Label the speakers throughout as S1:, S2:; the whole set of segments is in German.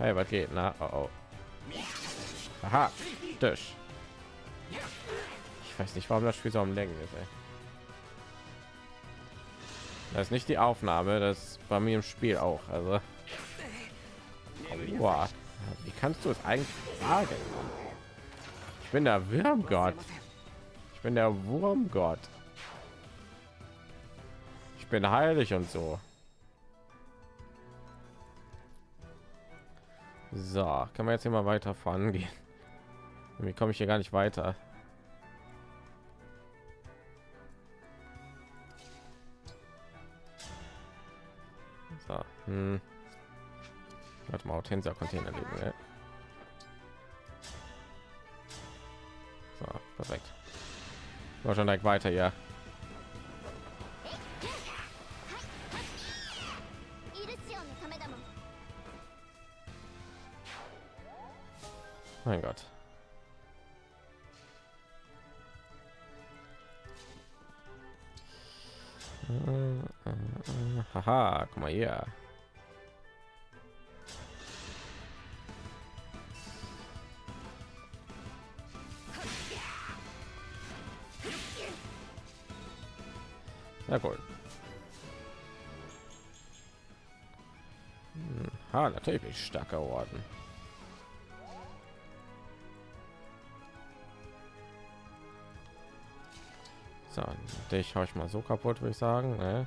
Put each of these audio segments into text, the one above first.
S1: Hey, was geht? Na, oh, oh. Aha, Tisch. Ich weiß nicht, warum das Spiel so am Lenken ist. Ey. Das ist nicht die Aufnahme, das bei mir im Spiel auch. Also, Boah. wie kannst du es eigentlich sagen? Ich bin der Wurmgott. Ich bin der Wurmgott. Ich bin heilig und so. So, kann man jetzt hier mal weiter vorangehen? Wie komme ich hier gar nicht weiter? So, hm. Warte mal, Hortensia Container liegen. Ne? So, perfekt. War schon direkt weiter, ja. Mein Gott. Haha, guck mal hier. Ja, cool. Hm, ha, natürlich stark geworden. Dich habe ich mal so kaputt, würde ich sagen. Ne?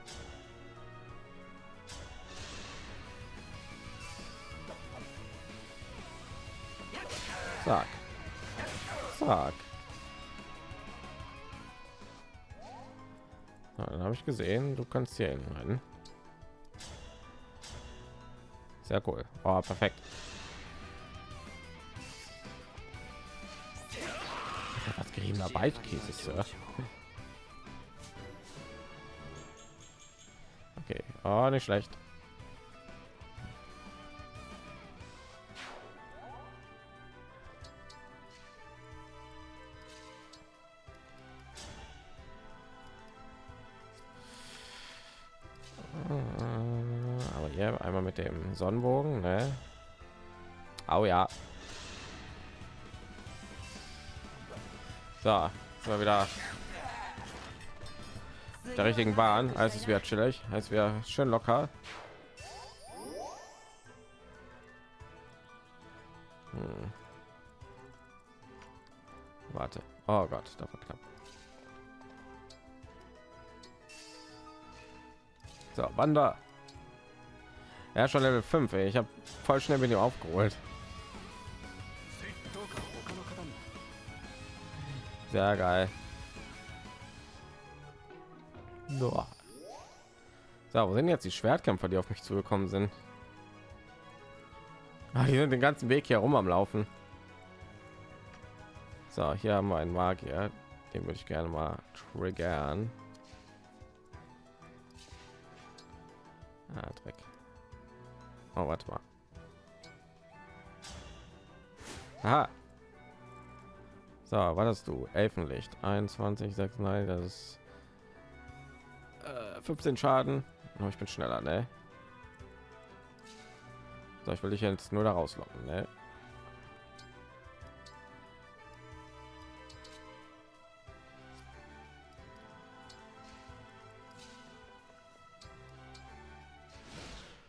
S1: Sag. Sag. dann habe ich gesehen, du kannst hier hin Sehr cool. Oh, perfekt. Was geriebener Beichtkäse, Sir. Nicht schlecht. mit dem Sonnenbogen, ne? Oh ja. So, sind wieder der richtigen Bahn. Als es wieder chillig, als wir schön locker. Hm. Warte. Oh Gott, da wird knapp. So, Wander. Ja, schon Level 5. Ey. Ich habe voll schnell mit ihm aufgeholt. Sehr geil. So, wo sind jetzt die Schwertkämpfer, die auf mich zugekommen sind? Ah, die sind den ganzen Weg hier rum am Laufen. So, hier haben wir einen Magier. Den würde ich gerne mal triggern. Ah, Dreck. Oh, warte mal. Aha. So, war das du? Elfenlicht 21, 6, nein, das ist 15 Schaden. Oh, ich bin schneller, ne? So, ich will dich jetzt nur da rauslocken, ne?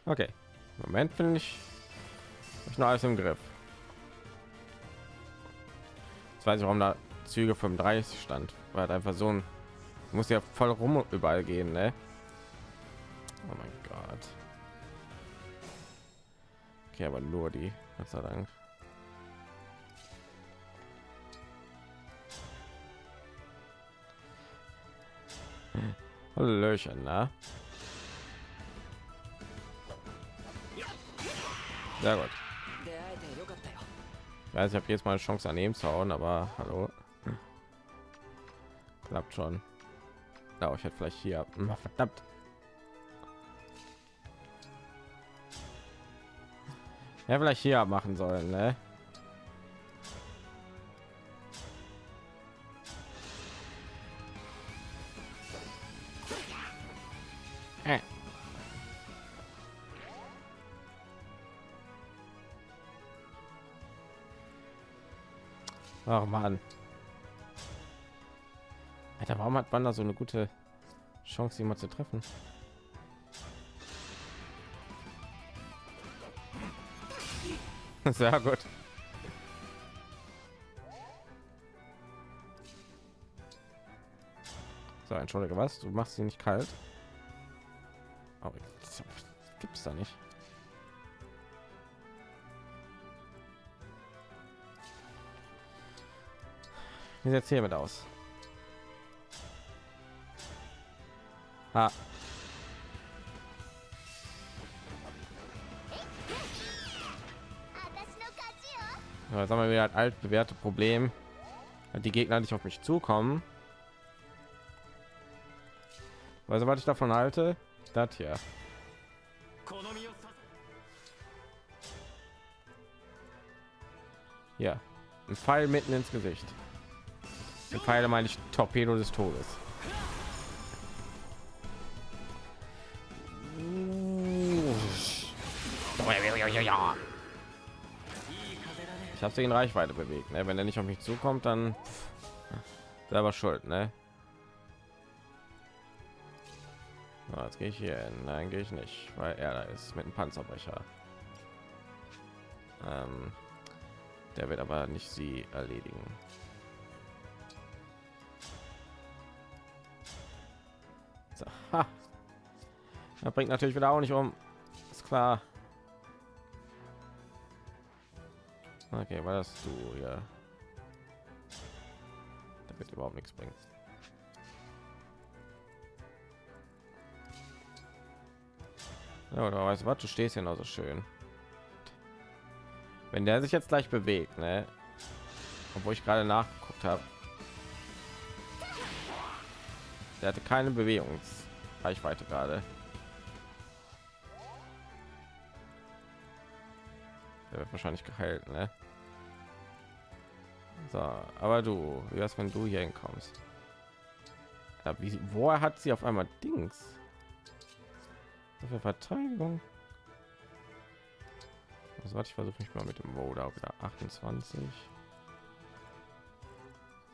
S1: Okay. Moment finde ich, ich noch alles im Griff. Jetzt weiß ich, warum da Züge 35 stand, weil halt einfach so ein muss ja voll rum überall gehen, ne? Oh mein Gott. Okay, aber nur die, Gott sei Dank. Hallöchen, na? Sehr gut. Weiß, ich habe jetzt mal eine Chance an ihm zu hauen, aber hallo. Klappt schon. Da ich hätte vielleicht hier hm, verdammt. Ja, vielleicht hier machen sollen, ne? Äh. Oh Mann. Alter, warum hat Wanda so eine gute Chance, jemand zu treffen? Sehr gut. So, entschuldige, was? Du machst sie nicht kalt? Oh, gibt es da nicht. Wie sieht es hiermit aus? Ha. Ja, jetzt haben wir wieder ein altbewährte Problem. Die Gegner nicht auf mich zukommen. Also was ich davon halte, das hier. Ja, ein Pfeil mitten ins Gesicht. Ein Pfeil meine ich Torpedo des Todes. Ich habe sie in Reichweite bewegt. Ne? Wenn er nicht auf mich zukommt, dann selber schuld. Ne? So, jetzt gehe ich hier hin. Nein, gehe ich nicht, weil er da ist mit einem Panzerbrecher. Ähm, der wird aber nicht sie erledigen. So, ha. Das bringt natürlich wieder auch nicht um. Ist klar. Okay, war das du ja? Da wird überhaupt nichts bringen. Ja, oder weißt du was? Du stehst ja noch so schön. Wenn der sich jetzt gleich bewegt, ne? Obwohl ich gerade nachgeguckt habe. Der hatte keine Bewegungsreichweite gerade. Der wird wahrscheinlich geheilt, ne? So, aber du, wie wär's, wenn du hier hinkommst? Ja, wie, woher hat sie auf einmal Dings? Für Verteidigung. Also warte, ich versuche mich mal mit dem Voda wieder 28. Ich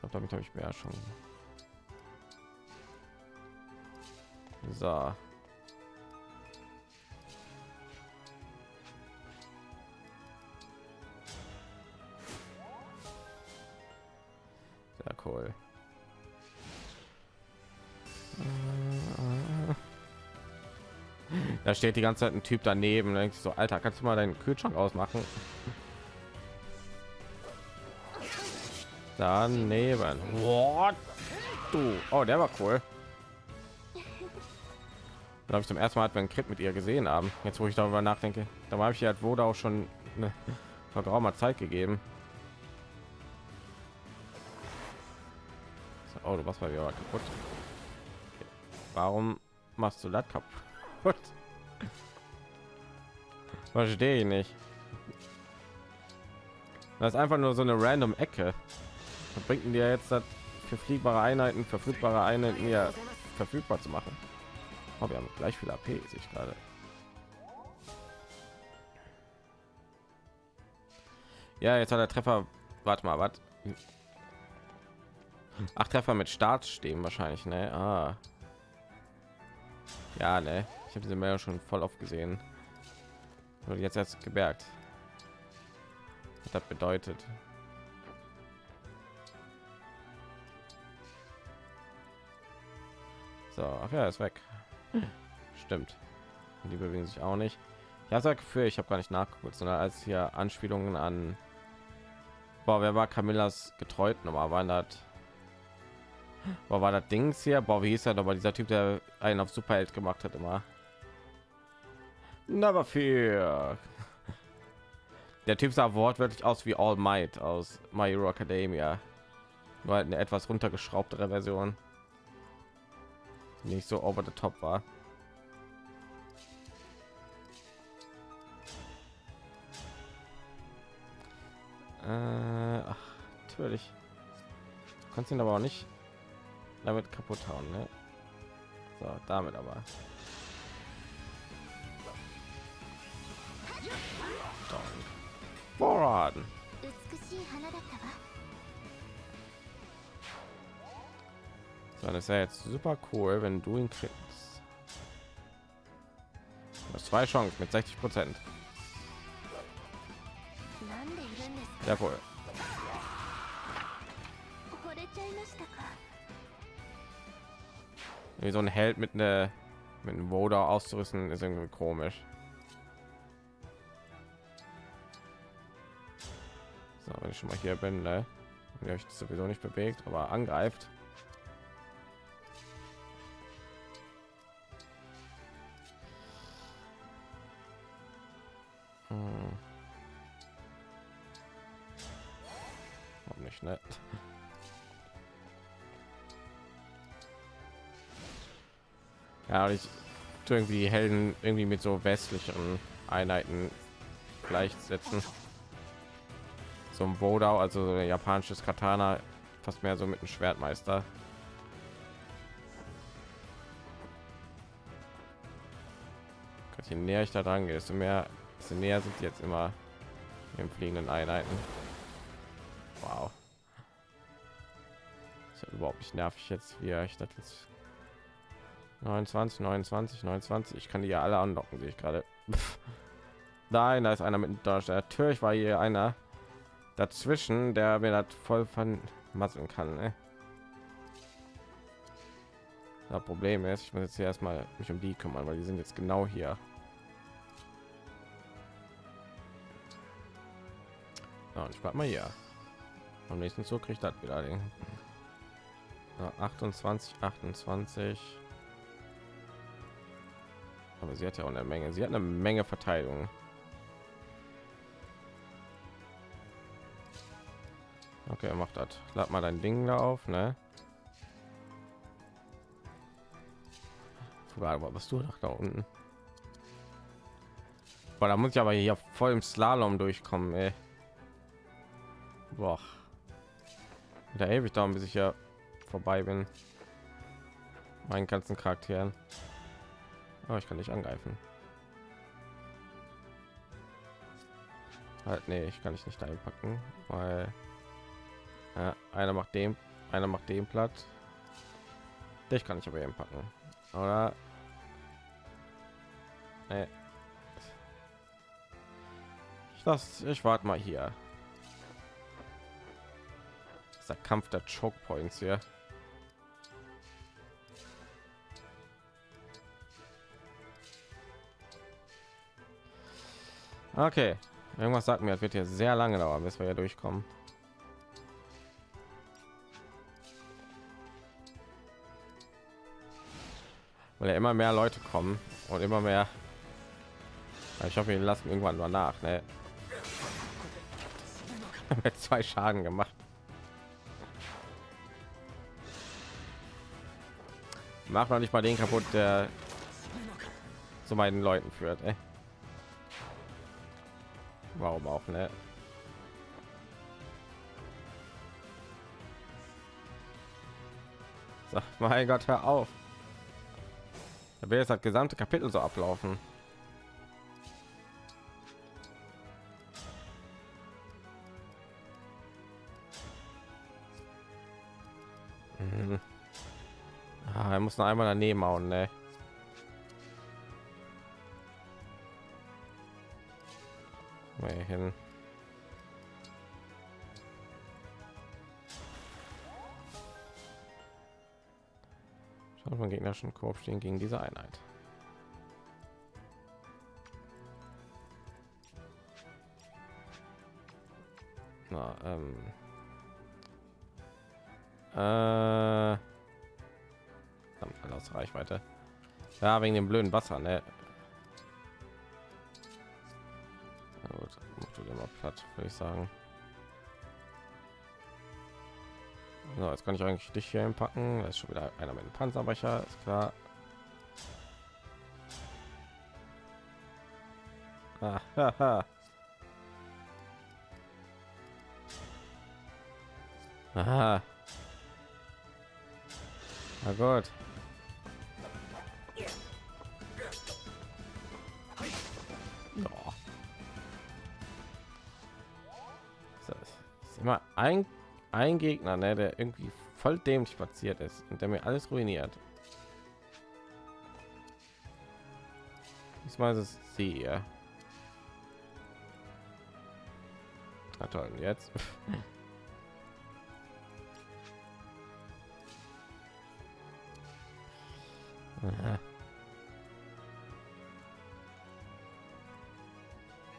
S1: glaube, damit habe ich mehr schon. So. Sehr cool. Da steht die ganze Zeit ein Typ daneben. Da denkst du so, Alter, kannst du mal deinen Kühlschrank ausmachen? Daneben. What? Du. Oh, der war cool. Da habe ich zum ersten Mal einen Crit mit ihr gesehen haben. Jetzt, wo ich darüber nachdenke, da habe ich ja halt wurde auch schon eine vor geraumer Zeit gegeben. Oh, du machst mal wieder kaputt. Okay. Warum machst du das kaputt? Verstehe ich nicht. Das ist einfach nur so eine random Ecke. Was bringt dir jetzt das für fliegbare Einheiten, verfügbare Einheiten hier verfügbar zu machen? Oh, wir haben gleich viel AP, sehe ich gerade. Ja, jetzt hat der Treffer. Warte mal, was? Ach, Treffer mit Start stehen wahrscheinlich, ne? Ah. Ja, ne. Ich habe diese Meldung schon voll oft gesehen. Und jetzt erst gemerkt. Was das bedeutet. So, ach ja, ist weg. Stimmt. Und die bewegen sich auch nicht. Ich habe für ich habe gar nicht nachgeguckt, sondern als hier Anspielungen an Boah, wer war Camillas getreut nochmal waren das Boah, war das Dings hier? Boah, wie hieß er aber dieser Typ, der einen auf Superheld gemacht hat immer. Never fear. Der Typ sah wortwörtlich aus wie All Might aus My Hero Academia. Nur halt eine etwas runtergeschraubtere Version. Nicht so over the top war. Äh, ach, natürlich. Kannst ihn aber auch nicht damit kaputt hauen ne? so damit aber Boraden. So, das ist ja jetzt super cool, wenn du ihn kriegst. Du hast zwei Chancen mit 60 Prozent. Sehr cool. Wie so ein Held mit einer mit einem Voda auszurüsten ist irgendwie komisch. So, wenn ich schon mal hier bin, ne? Und euch sowieso nicht bewegt, aber angreift. Hm. Warum nicht, ne? Ja, und ich tue irgendwie die Helden irgendwie mit so westlicheren Einheiten gleichsetzen. So ein Bodau, also so ein japanisches Katana, fast mehr so mit einem Schwertmeister. Je näher ich da dran gehe, desto mehr, desto näher sind jetzt immer im fliegenden Einheiten. Wow. Überhaupt nicht nervig jetzt, wie ich das jetzt 29, 29, 29. Ich kann die ja alle anlocken, sehe ich gerade. Nein, da ist einer mit Deutsch. Natürlich war hier einer dazwischen, der mir das voll vermasseln kann. Ne? Das Problem ist, ich muss jetzt hier erstmal mich um die kümmern, weil die sind jetzt genau hier. Ja, und ich bleib mal hier. Am nächsten Zug kriegt das wieder den. Ja, 28, 28. Aber sie hat ja auch eine Menge. Sie hat eine Menge Verteidigung. Okay, macht das. Lad mal dein Ding da auf, ne? Aber was du nach da unten? Boah, da muss ich aber hier voll im Slalom durchkommen, ey. Boah. Da ewig dauern, bis ich ja vorbei bin. Meinen ganzen Charakteren. Oh, ich kann nicht angreifen. Halt, nee, ich kann ich nicht einpacken, weil ja, einer macht dem, einer macht den platt. Dich kann ich aber eben packen, oder? Nee. Ich lass, ich warte mal hier. Das ist der Kampf der Choke Points hier. Okay, irgendwas sagt mir, es wird hier sehr lange dauern, bis wir hier durchkommen. Weil ja immer mehr Leute kommen und immer mehr. Ich hoffe, wir lassen irgendwann mal nach. Ne? Zwei Schaden gemacht. Mach noch nicht mal den kaputt, der zu meinen Leuten führt. Ey. Warum auch, ne? Sag, mein Gott, hör auf. Da will jetzt das gesamte Kapitel so ablaufen. Mhm. Ah, er muss noch einmal daneben hauen, ne? Mal hin. Schaut man gegnerischen Korb stehen gegen diese Einheit. Na, ähm. Äh, aus Reichweite. Ja, wegen dem blöden Wasser, ne? Würde ich sagen. So, jetzt kann ich eigentlich dich hier packen. Das ist schon wieder einer mit dem Panzerbrecher, ist klar. Ah, haha. Aha. Na gut. Ein ein Gegner, ne, der irgendwie voll dämlich platziert ist und der mir alles ruiniert. Diesmal ist es sie hier. Na toll, jetzt.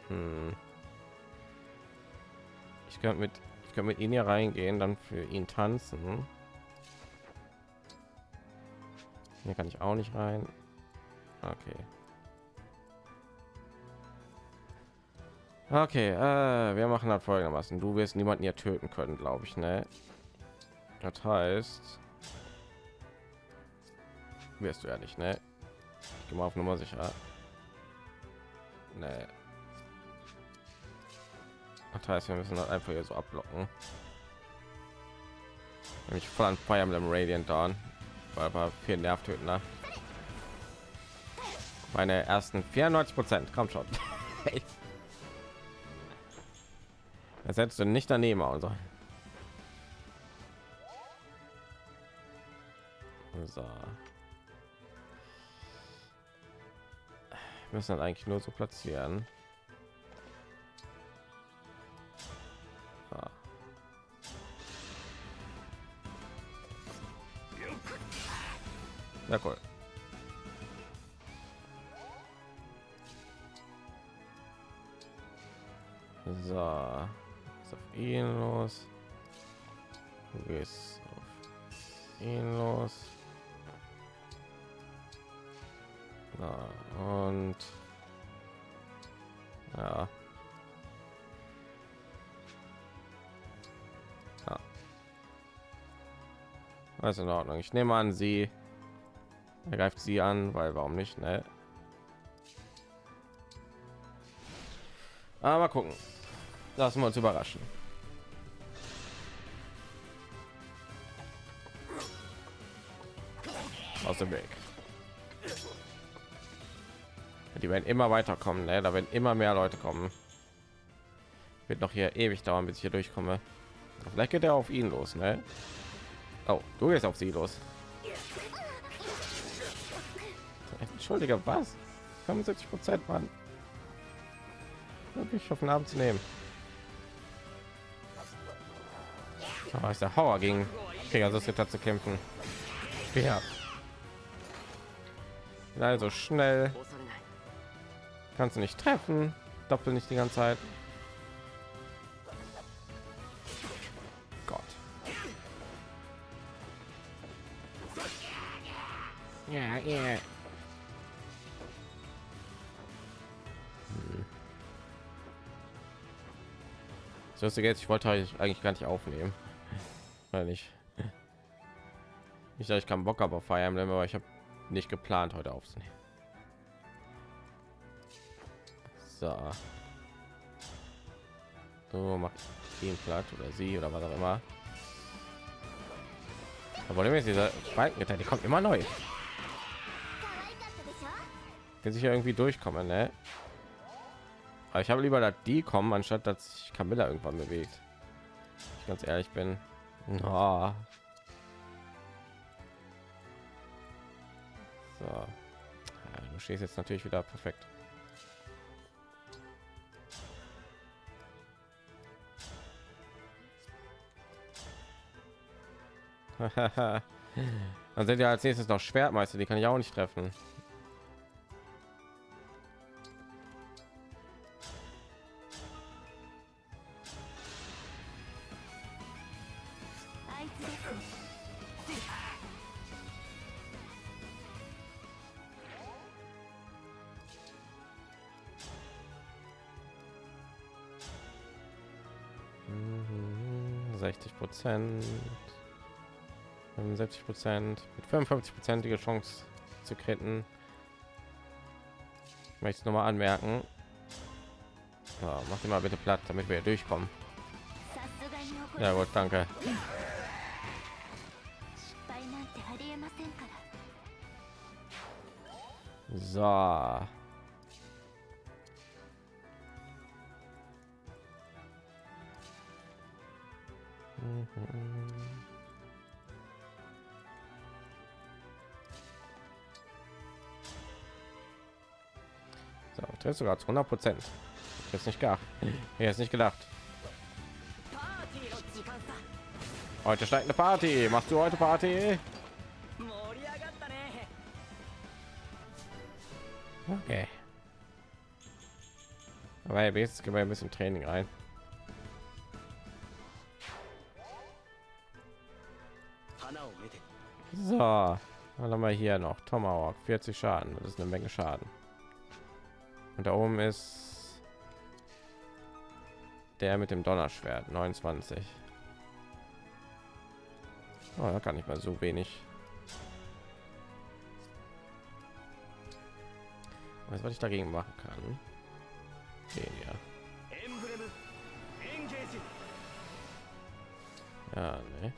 S1: Hm. Ich könnte mit ich könnte mit ihnen hier reingehen, dann für ihn tanzen. Hier kann ich auch nicht rein. Okay. Okay, äh, wir machen das folgendermaßen. Du wirst niemanden hier töten können, glaube ich, ne? Das heißt, wirst du ja nicht, ne? Ich gehe mal auf Nummer sicher. Nee. Das heißt, wir müssen das einfach hier so abblocken. Nämlich voll an Fire Emblem Radiant Dawn, weil aber viel Nervtötender. Meine ersten 94 Prozent, kommt schon. Das hättest du nicht daneben sollen. So. Wir müssen das eigentlich nur so platzieren. Ja, cool. So, ist auf ihn los. Du auf ihn los. So, und ja. ja. Alles in Ordnung. Ich nehme an, sie greift sie an, weil warum nicht, ne? Aber mal gucken. Lassen wir uns überraschen. Aus dem Weg. Die werden immer weiterkommen, ne? Da werden immer mehr Leute kommen. Wird noch hier ewig dauern, bis ich hier durchkomme. Vielleicht geht er auf ihn los, ne? Oh, du gehst auf sie los. Entschuldige, was? 75 Prozent, Mann. Wirklich auf den Abend zu nehmen. Oh, ist der Hauer gegen Pegasus jetzt zu kämpfen. Ja. Also schnell. Kannst du nicht treffen. Doppel nicht die ganze Zeit. Gott. Ja. So ist jetzt. Ich wollte eigentlich gar nicht aufnehmen, weil ich nicht, dass ich keinen Bock Fire Emblem, aber ich habe nicht geplant heute aufzunehmen. So. So macht ihn platt oder sie oder was auch immer. Aber ist dieser Balken die kommt immer neu. Wenn sich irgendwie durchkommen, ne? Aber ich habe lieber, dass die kommen, anstatt dass sich Camilla irgendwann bewegt. Ich ganz ehrlich bin. Oh. So. Ja, du stehst jetzt natürlich wieder perfekt. Dann sind ja als nächstes noch Schwertmeister, die kann ich auch nicht treffen. Prozent, 75 Prozent, mit 55 prozentige Chance zu kritten. Ich möchte es noch mal anmerken. Ja, mach mal bitte platt, damit wir durchkommen. Ja gut, danke. So. So, trifft sogar zu 100 Prozent. Jetzt nicht gar. Jetzt nicht gedacht. Heute steigt eine Party. Machst du heute Party? Okay. Aber jetzt gehen wir ein bisschen Training rein. So, dann haben wir hier noch Tomahawk, 40 Schaden. Das ist eine Menge Schaden. Und da oben ist der mit dem Donnerschwert, 29. Oh, da kann ich mal so wenig. Was, was ich dagegen machen kann? Den, ja. Ja, ne.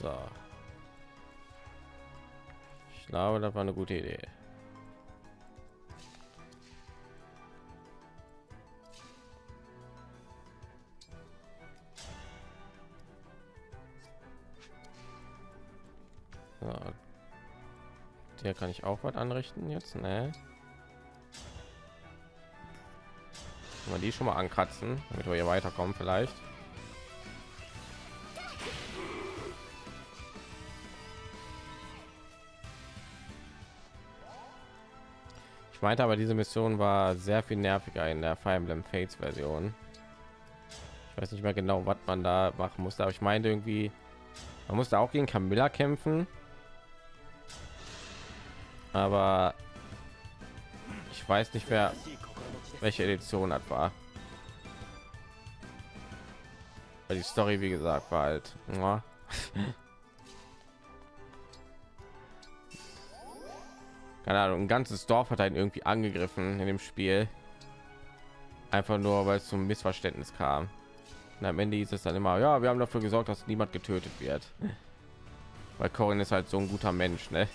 S1: So. Ich glaube, das war eine gute Idee. Hier kann ich auch was anrichten jetzt, ne? Man die schon mal ankratzen, damit wir hier weiterkommen vielleicht. Ich meinte aber, diese Mission war sehr viel nerviger in der Fire Emblem Fates Version. Ich weiß nicht mehr genau, was man da machen musste, aber ich meinte irgendwie, man musste auch gegen Camilla kämpfen. Aber ich weiß nicht mehr, welche Edition das war. Weil die Story, wie gesagt, war halt. Keine Ahnung, ein ganzes Dorf hat einen irgendwie angegriffen in dem Spiel. Einfach nur, weil es zum Missverständnis kam. Und am Ende hieß es dann immer, ja, wir haben dafür gesorgt, dass niemand getötet wird. Weil Corin ist halt so ein guter Mensch, ne?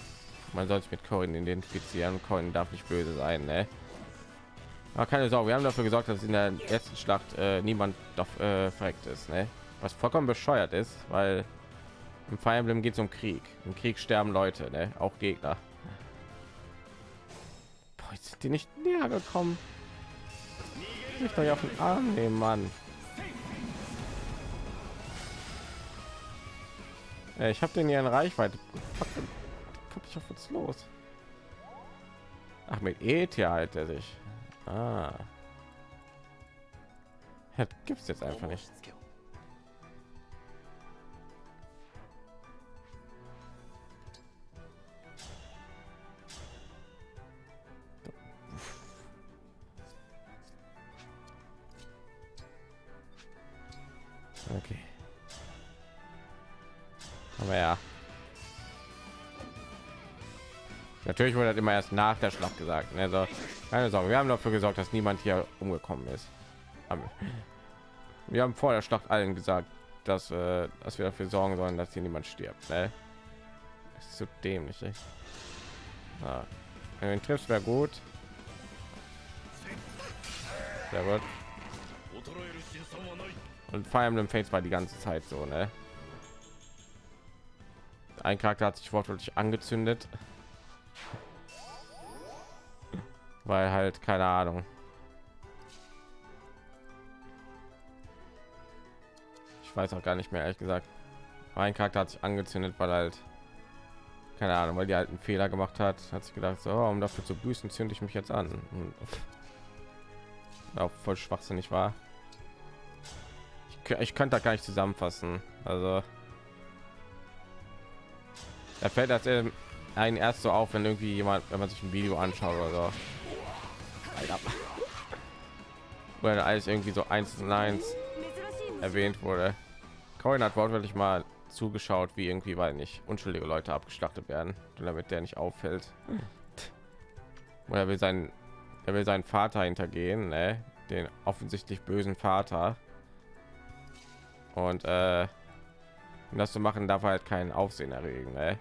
S1: Man soll sich mit Corin identifizieren. Corin darf nicht böse sein, ne? Aber keine Sorge, wir haben dafür gesorgt, dass in der letzten Schlacht äh, niemand doch äh, verreckt ist, ne? Was vollkommen bescheuert ist, weil im Fire Emblem geht es um Krieg. Im Krieg sterben Leute, ne? Auch Gegner. Boah, jetzt sind die nicht näher gekommen. Ich doch auf den Arm nehmen, Mann. Ja, ich habe den hier in Reichweite. Fuck, auf was los. Ach, mit ET halt er sich. Ah. Gibt es jetzt einfach nicht. Okay. Aber ja. Natürlich wurde das immer erst nach der Schlacht gesagt. Also, keine Sorge, wir haben dafür gesorgt, dass niemand hier umgekommen ist. Wir haben vor der Schlacht allen gesagt, dass, äh, dass wir dafür sorgen sollen, dass hier niemand stirbt. Ne? Ist so dämlich. Ey. Wenn du ihn triffst, wäre gut. Sehr gut. Und Fire Emblem Fates war die ganze Zeit so, ne? Ein Charakter hat sich wortwörtlich angezündet. Weil halt keine Ahnung. Ich weiß auch gar nicht mehr ehrlich gesagt. Mein Charakter hat sich angezündet, weil halt keine Ahnung, weil die alten Fehler gemacht hat, hat sich gedacht, so, um dafür zu büßen, zünde ich mich jetzt an. Auch voll schwachsinnig war. Ich, ich könnte da gar nicht zusammenfassen. Also er fällt das einen erst so auf, wenn irgendwie jemand, wenn man sich ein Video anschaut oder so. Weil alles irgendwie so eins und eins erwähnt wurde. Coin hat wortwörtlich mal zugeschaut, wie irgendwie, weil nicht unschuldige Leute abgeschlachtet werden, damit der nicht auffällt. Oder will sein, er will seinen Vater hintergehen, ne? den offensichtlich bösen Vater. Und äh, um das zu machen, darf er halt keinen Aufsehen erregen. Ne?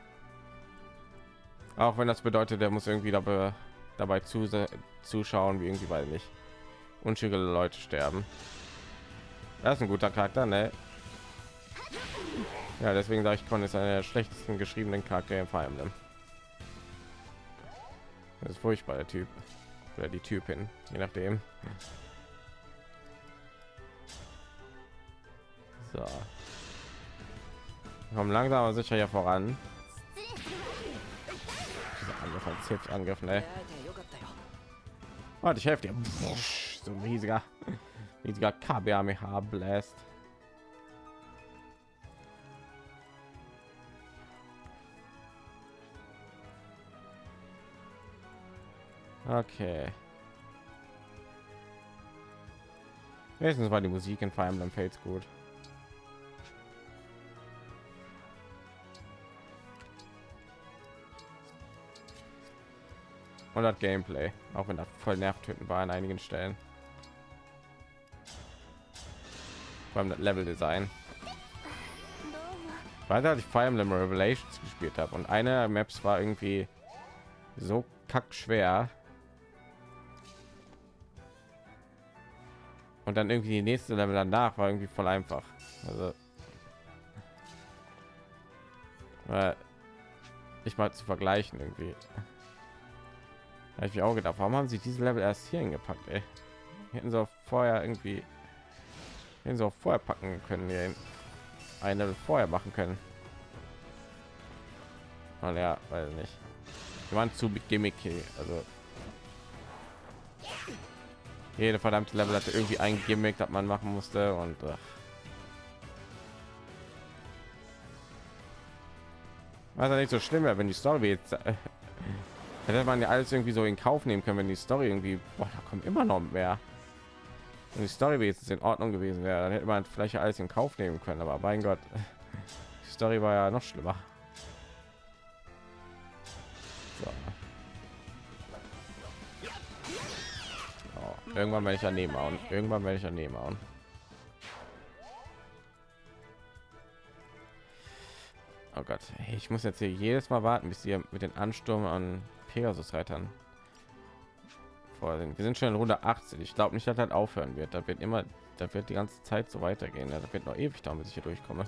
S1: Auch wenn das bedeutet, der muss irgendwie dabei, dabei zu, zuschauen, wie irgendwie, weil nicht unschuldige Leute sterben. Das ist ein guter Charakter, ne? Ja, deswegen sage ich, Con ist einer der schlechtesten geschriebenen Charakter im Fire Emblem. Das ist furchtbar, der Typ. Oder die Typin, je nachdem. So. Wir kommen langsam aber sicher hier voran von Angriff, ne? Warte, ich helfe dir. So ein riesiger, riesiger KBMH bläst Okay. Wenigstens war die Musik in Fire Emblem Fates gut. und das Gameplay, auch wenn das voll nervtötend war an einigen Stellen.
S2: Beim Level Design.
S1: Weil als ich Fire Emblem Revelations gespielt habe und eine Maps war irgendwie so kack schwer. Und dann irgendwie die nächste Level danach war irgendwie voll einfach. Also äh, ich mal zu vergleichen irgendwie. Habe ich mir auch gedacht, warum haben sie diese Level erst hier hingepackt? Ey? Hätten sie auch vorher irgendwie hätten sie auch vorher packen können, hier ein Level vorher machen können. Und ja, weiß nicht. Die waren zu gimmicky, also jede verdammte Level hatte irgendwie ein Gimmick, das man machen musste und ach. was ja nicht so schlimm wäre, wenn die Story jetzt äh, hätte man ja alles irgendwie so in Kauf nehmen können, wenn die Story irgendwie, boah, da kommt immer noch mehr. Wenn die Story jetzt in Ordnung gewesen wäre, dann hätte man vielleicht alles in Kauf nehmen können, aber mein Gott, die Story war ja noch schlimmer. So. Oh, irgendwann werde ich daneben hauen. Irgendwann werde ich daneben hauen. Oh Gott, ich muss jetzt hier jedes Mal warten, bis ihr mit den Ansturm an Pegasus-Reitern vor sind. Wir sind schon in Runde 18. Ich glaube nicht, dass das aufhören wird. Da wird immer, da wird die ganze Zeit so weitergehen. Da wird noch ewig dauern, bis ich hier durchkomme.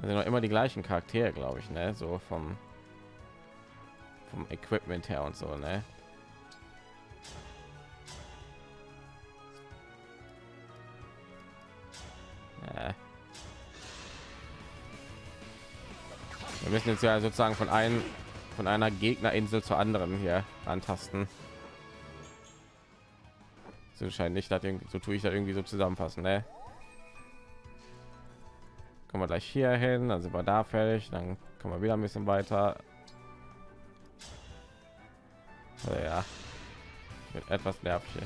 S1: Also noch immer die gleichen Charaktere, glaube ich, ne? So vom vom Equipment her und so, ne? Wir müssen jetzt ja sozusagen von einem von einer Gegnerinsel zur anderen hier antasten. So scheint nicht, so tue ich da irgendwie so zusammenfassen, ne? Kommen wir gleich hier hin, dann sind wir da fertig, dann kommen wir wieder ein bisschen weiter. Also ja, wird etwas nervig.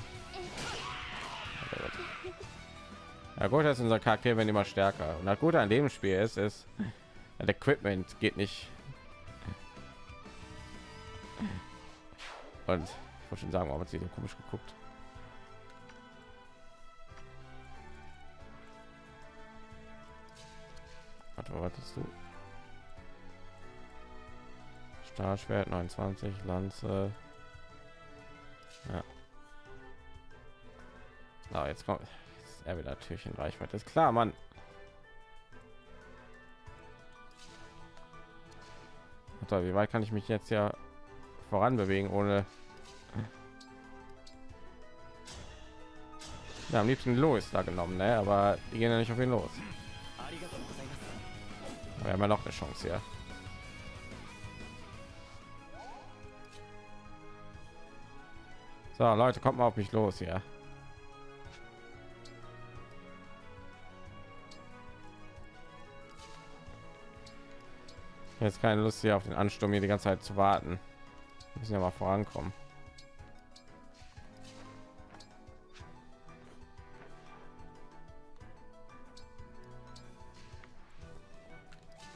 S1: Ja gut, dass unser Charakter werden immer stärker. Und das Gute an dem Spiel ist, ist, das Equipment geht nicht. Und ich wollte schon sagen, warum hat sie so komisch geguckt? Warte, wartest du? Stahlschwert 29, Lanze. Ja. Na, jetzt kommt er wieder natürlich in Reichweite. Ist klar, Mann. Alter, wie weit kann ich mich jetzt ja voran bewegen ohne ja, am liebsten los da genommen, ne? aber die gehen ja nicht auf ihn los. Wir haben ja noch eine Chance hier. So, Leute, kommt mal auf mich los hier. Jetzt keine Lust hier auf den Ansturm hier die ganze Zeit zu warten. Wir müssen ja mal vorankommen.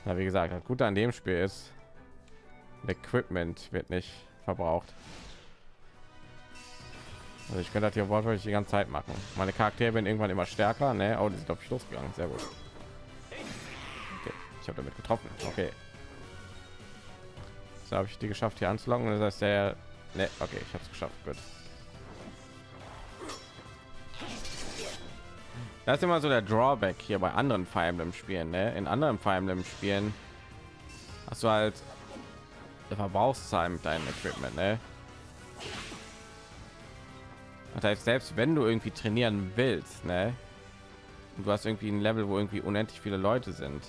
S1: Na, wie gesagt, das Gute an dem Spiel ist, Equipment wird nicht verbraucht. Also ich könnte das hier wortwörtlich die ganze Zeit machen. Meine Charaktere werden irgendwann immer stärker. Ne? Oh, die sind glaube ich losgegangen. Sehr gut. Okay. Ich habe damit getroffen. Okay. So habe ich die geschafft hier anzulocken. Das heißt, der... Ne, okay, ich habe es geschafft. Gut. Das ist immer so der Drawback hier bei anderen Fire Emblem Spielen. Ne? In anderen Fire Emblem Spielen hast du halt Verbrauchszahlen mit deinem Equipment, ne? Das heißt, selbst wenn du irgendwie trainieren willst, ne? Und du hast irgendwie ein Level, wo irgendwie unendlich viele Leute sind.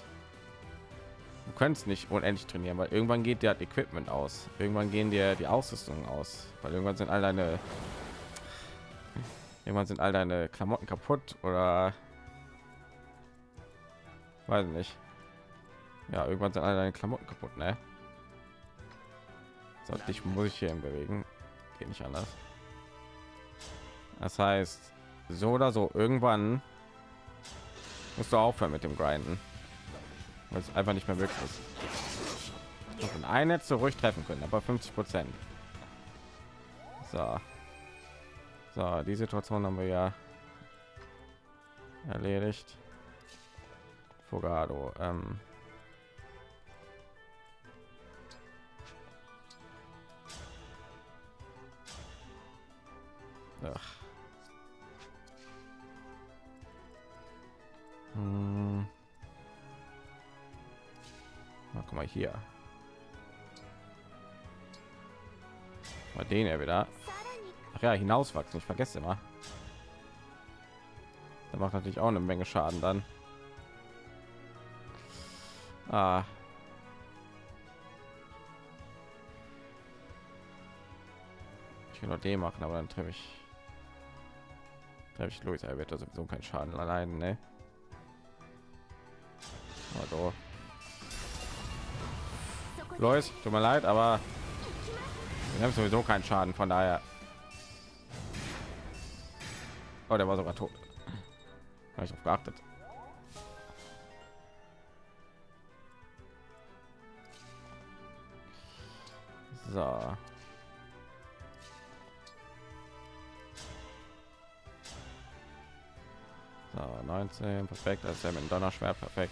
S1: Du kannst nicht unendlich trainieren, weil irgendwann geht dir Equipment aus. Irgendwann gehen dir die Ausrüstung aus, weil irgendwann sind all deine irgendwann sind all deine Klamotten kaputt oder weiß nicht. Ja, irgendwann sind all deine Klamotten kaputt, ne? So, dich muss ich hier bewegen. Geht nicht anders. Das heißt, so oder so, irgendwann musst du aufhören mit dem Grinden. Weil es einfach nicht mehr möglich ist. Noch in ein Netz ruhig treffen können, aber 50 Prozent. So. So, die Situation haben wir ja erledigt. Fogado. Ähm Ach. Hm. Na, guck mal hier. Mal den er wieder. Ach ja, hinauswachsen. Ich vergesse immer. Da macht natürlich auch eine Menge Schaden dann. Ah. Ich will nur den machen, aber dann treffe ich treffe ich Luis. Er wird da sowieso keinen Schaden allein, ne? Also. Lois, tut mir leid, aber wir haben sowieso keinen Schaden, von daher. Oh, der war sogar tot. Habe ich auf geachtet. So. So, 19, perfekt. Ist ja mit dem Donnerschwert perfekt.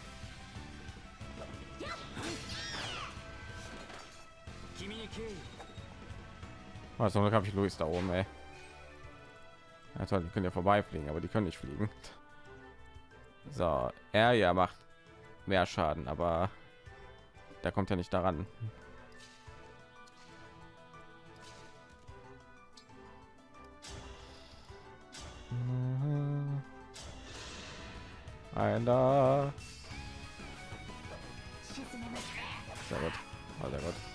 S1: Oh, also habe ich Luis da oben, ey. Ja, die können ja vorbeifliegen, aber die können nicht fliegen. So, er ja macht mehr Schaden, aber da kommt ja nicht daran.
S2: Mhm. Einer.
S1: Sehr gut. Oh, sehr gut.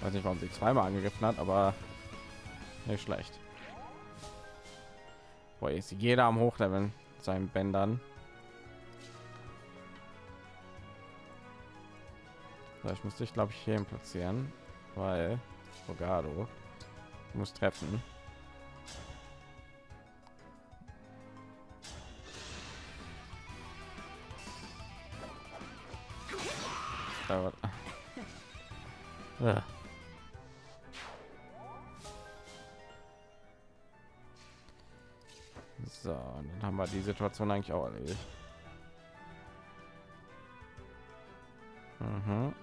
S1: Weiß nicht, warum sie zweimal angegriffen hat, aber nicht schlecht. Boah, ist jeder am Hochleveln seinen Bändern. So, ich muss dich, glaube ich, hier platzieren, weil Bogado muss treffen. Ja. So, dann haben wir die Situation eigentlich auch erledigt. Mhm.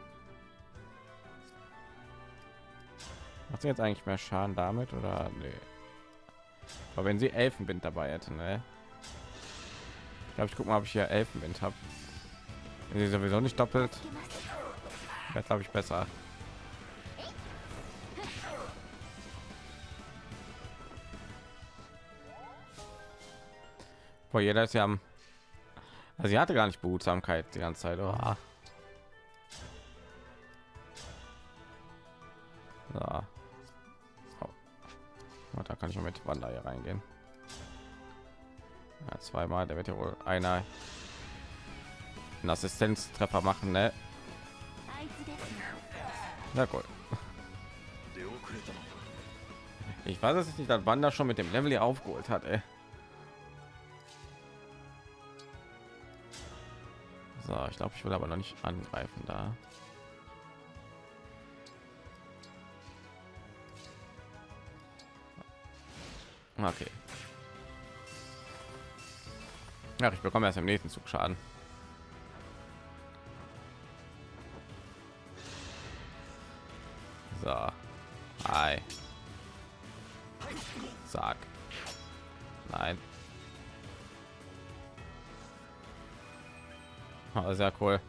S1: Macht sie jetzt eigentlich mehr Schaden damit oder nee. Aber wenn sie Elfenwind dabei hätte, ne? Ich glaube, ich guck mal, ob ich hier Elfenwind habe. Wenn sie sowieso nicht doppelt, jetzt habe ich besser. Boah, jeder ist ja am... Also sie hatte gar nicht Behutsamkeit die ganze Zeit. Oh. Ja. Oh. Da kann ich mit Wander hier reingehen. Ja, zweimal, der wird ja wohl einer einen Assistenztreffer machen, ne? Na
S3: gut.
S1: Ich weiß es nicht, dass Wander schon mit dem Level hier aufgeholt hat, ey. So, ich glaube, ich will aber noch nicht angreifen da. Okay. Ach, ich bekomme erst im nächsten Zug Schaden. So. Hi. sehr cool.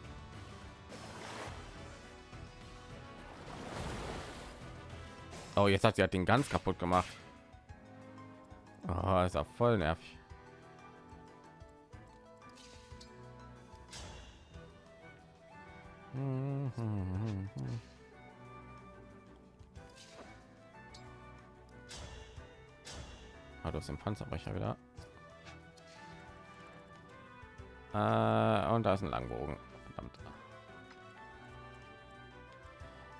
S1: Oh jetzt hat sie hat den ganz kaputt gemacht. Oh, ist ja voll nervig. Hat du aus dem Panzerbrecher wieder. Und da ist ein Langbogen. Verdammt.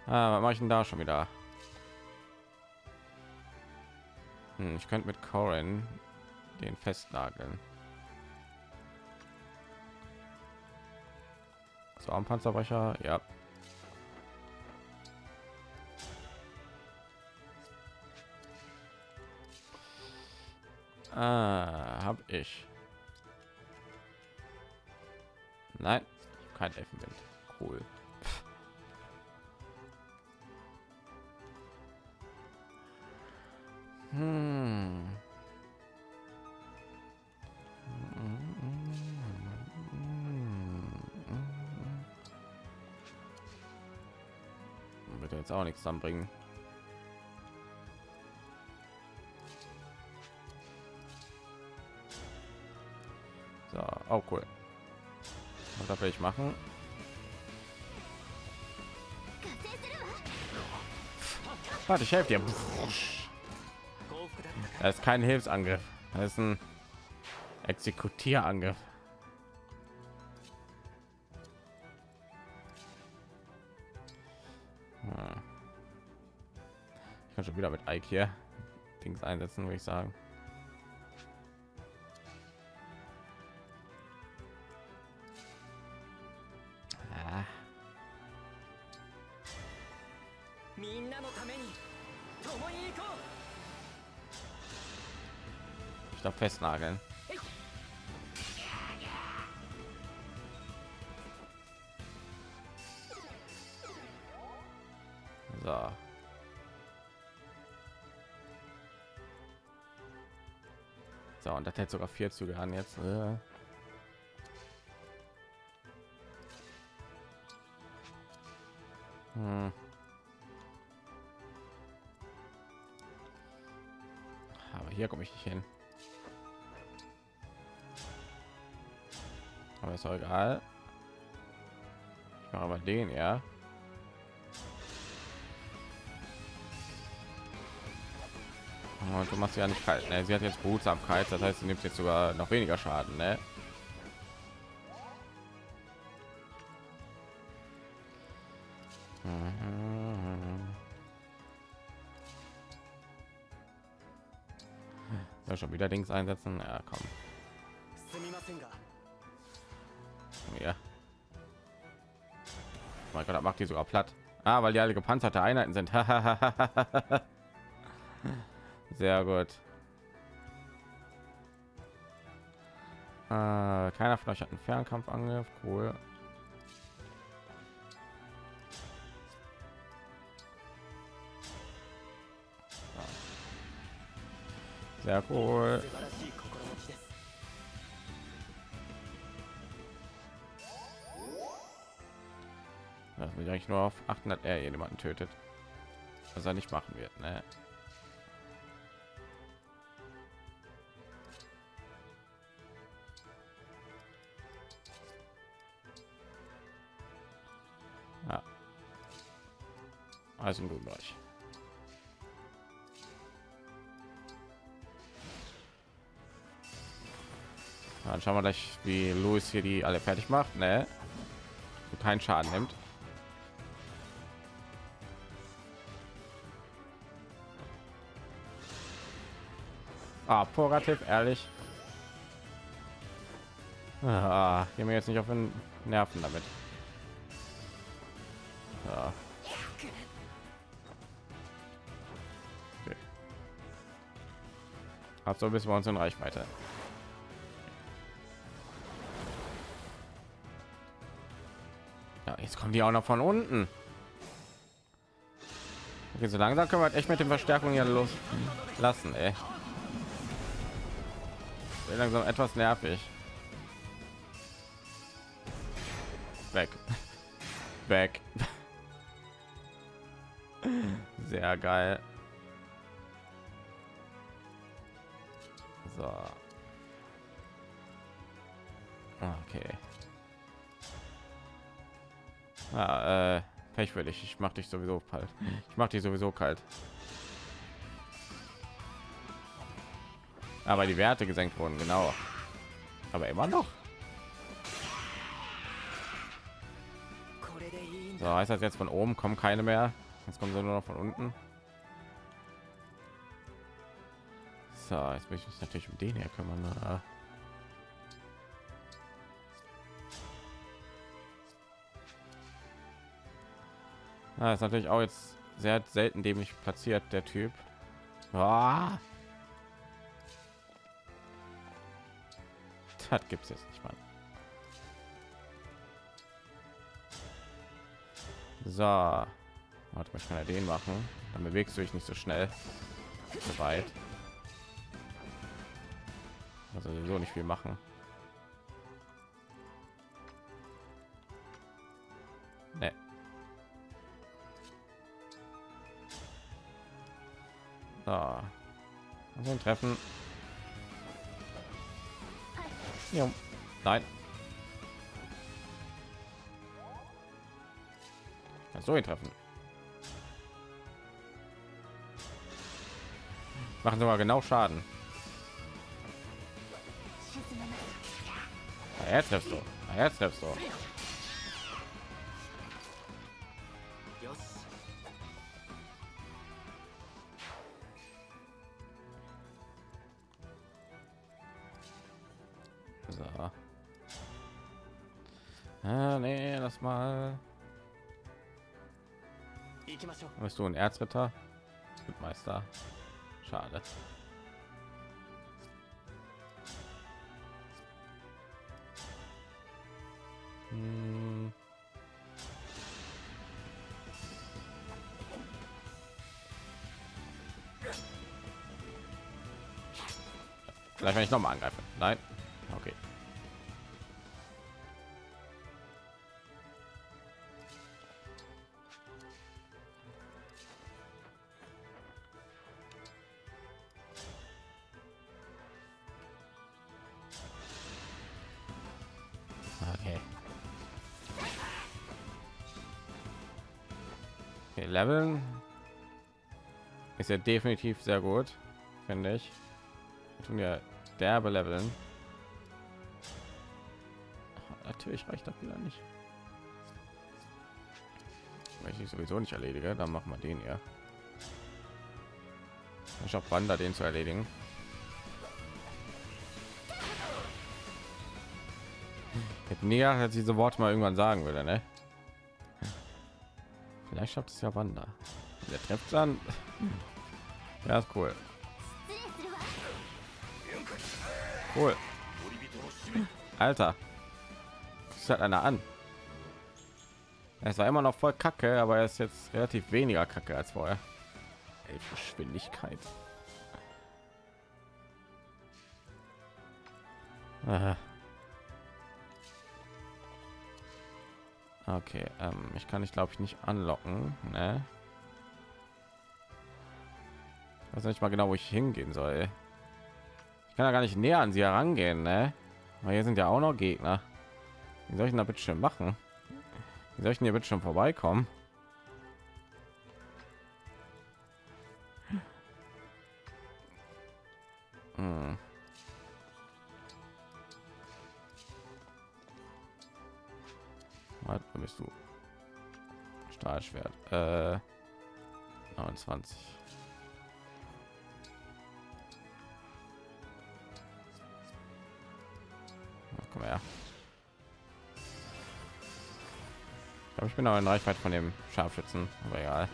S1: Ah, was mache ich denn da schon wieder? Hm, ich könnte mit Corin den festnageln. So am Panzerbrecher, ja. Ah, habe ich. Nein, kein Elfenwind. Cool. Hm. Wird jetzt auch nichts anbringen. darf ich machen Warte, ich helfe dir. Das ist kein Hilfsangriff. Das ist ein Exekutierangriff. Hm. Ich kann schon wieder mit Ike hier Dings einsetzen, würde ich sagen. Festnageln. So. So, und das hält sogar vier Züge an jetzt. Äh. Hm. Aber hier komme ich nicht hin. Ist auch egal. Ich mache aber den, ja. Und du machst ja nicht kalt. Ne? Sie hat jetzt Behutsamkeit, das heißt, sie nimmt jetzt sogar noch weniger Schaden. Ne? Mhm. Schon wieder Dings einsetzen. Ja, komm. Macht die sogar platt. Ah, weil die alle gepanzerte Einheiten sind. Sehr gut. Äh, keiner von euch hat einen Fernkampfangriff. Cool. Sehr cool. Will eigentlich nur auf 800 R jemanden tötet. Was er nicht machen wird, ne? Ja. Also im guten. Dann schauen wir gleich, wie Louis hier die alle fertig macht, ne? Und keinen Schaden nimmt. Ah, Porativ, ehrlich. Ah, geh mir jetzt nicht auf den Nerven damit. Ja. Okay. Hat so bis wir uns in Reichweite. Ja, jetzt kommen die auch noch von unten. Okay, so langsam können wir echt mit den Verstärkungen hier los ey langsam etwas nervig. Weg. Weg. Sehr geil. So. Okay. Ah, äh, Pech für dich. Ich mach dich sowieso kalt. Ich mach dich sowieso kalt. aber die Werte gesenkt wurden, genau. Aber immer noch. So heißt das jetzt von oben kommen keine mehr. Jetzt kommen sie nur noch von unten. So, jetzt möchte ich natürlich um den hier kümmern. Ne? Ah. Ah, ist natürlich auch jetzt sehr selten dämlich platziert der Typ. Ah! Das gibt's jetzt nicht mal. So. Mal, ich kann ja den machen. Dann bewegst du dich nicht so schnell. So weit. Also sowieso nicht viel machen. Nee. So. Also Treffen. Ja. Nein. Kannst du ihn treffen? Machen sie mal genau Schaden. Na, jetzt triffst du. Na, jetzt triffst du. Bist du ein Erzritter? Meister. Schade. Hm. Vielleicht wenn ich noch mal angreife. Nein. Leveln ist ja definitiv sehr gut, finde ich. Wir tun ja derbe Leveln. Natürlich reicht das wieder nicht. Wenn ich sowieso nicht erledige, dann machen wir den ja. Ich habe Wander den zu erledigen. Hätte näher als diese Worte mal irgendwann sagen würde, ne? ich habe es ja wander Der trifft dann. Ja, ist cool. Cool. Alter. ist hat einer an. Es war immer noch voll kacke, aber er ist jetzt relativ weniger kacke als vorher. Ey, Geschwindigkeit. Aha. Okay, ähm, ich kann ich glaube ich nicht anlocken, ne? Ich weiß nicht mal genau, wo ich hingehen soll. Ich kann ja gar nicht näher an sie herangehen, ne? Weil hier sind ja auch noch Gegner. Wie soll ich denn da bitte schön machen? Wie soll ich denn hier bitte schon vorbeikommen? Hm. Was bist du? Stahlschwert. Äh, 29. Ja, komm her. Ich ich bin auch in Reichweite von dem Scharfschützen, aber egal.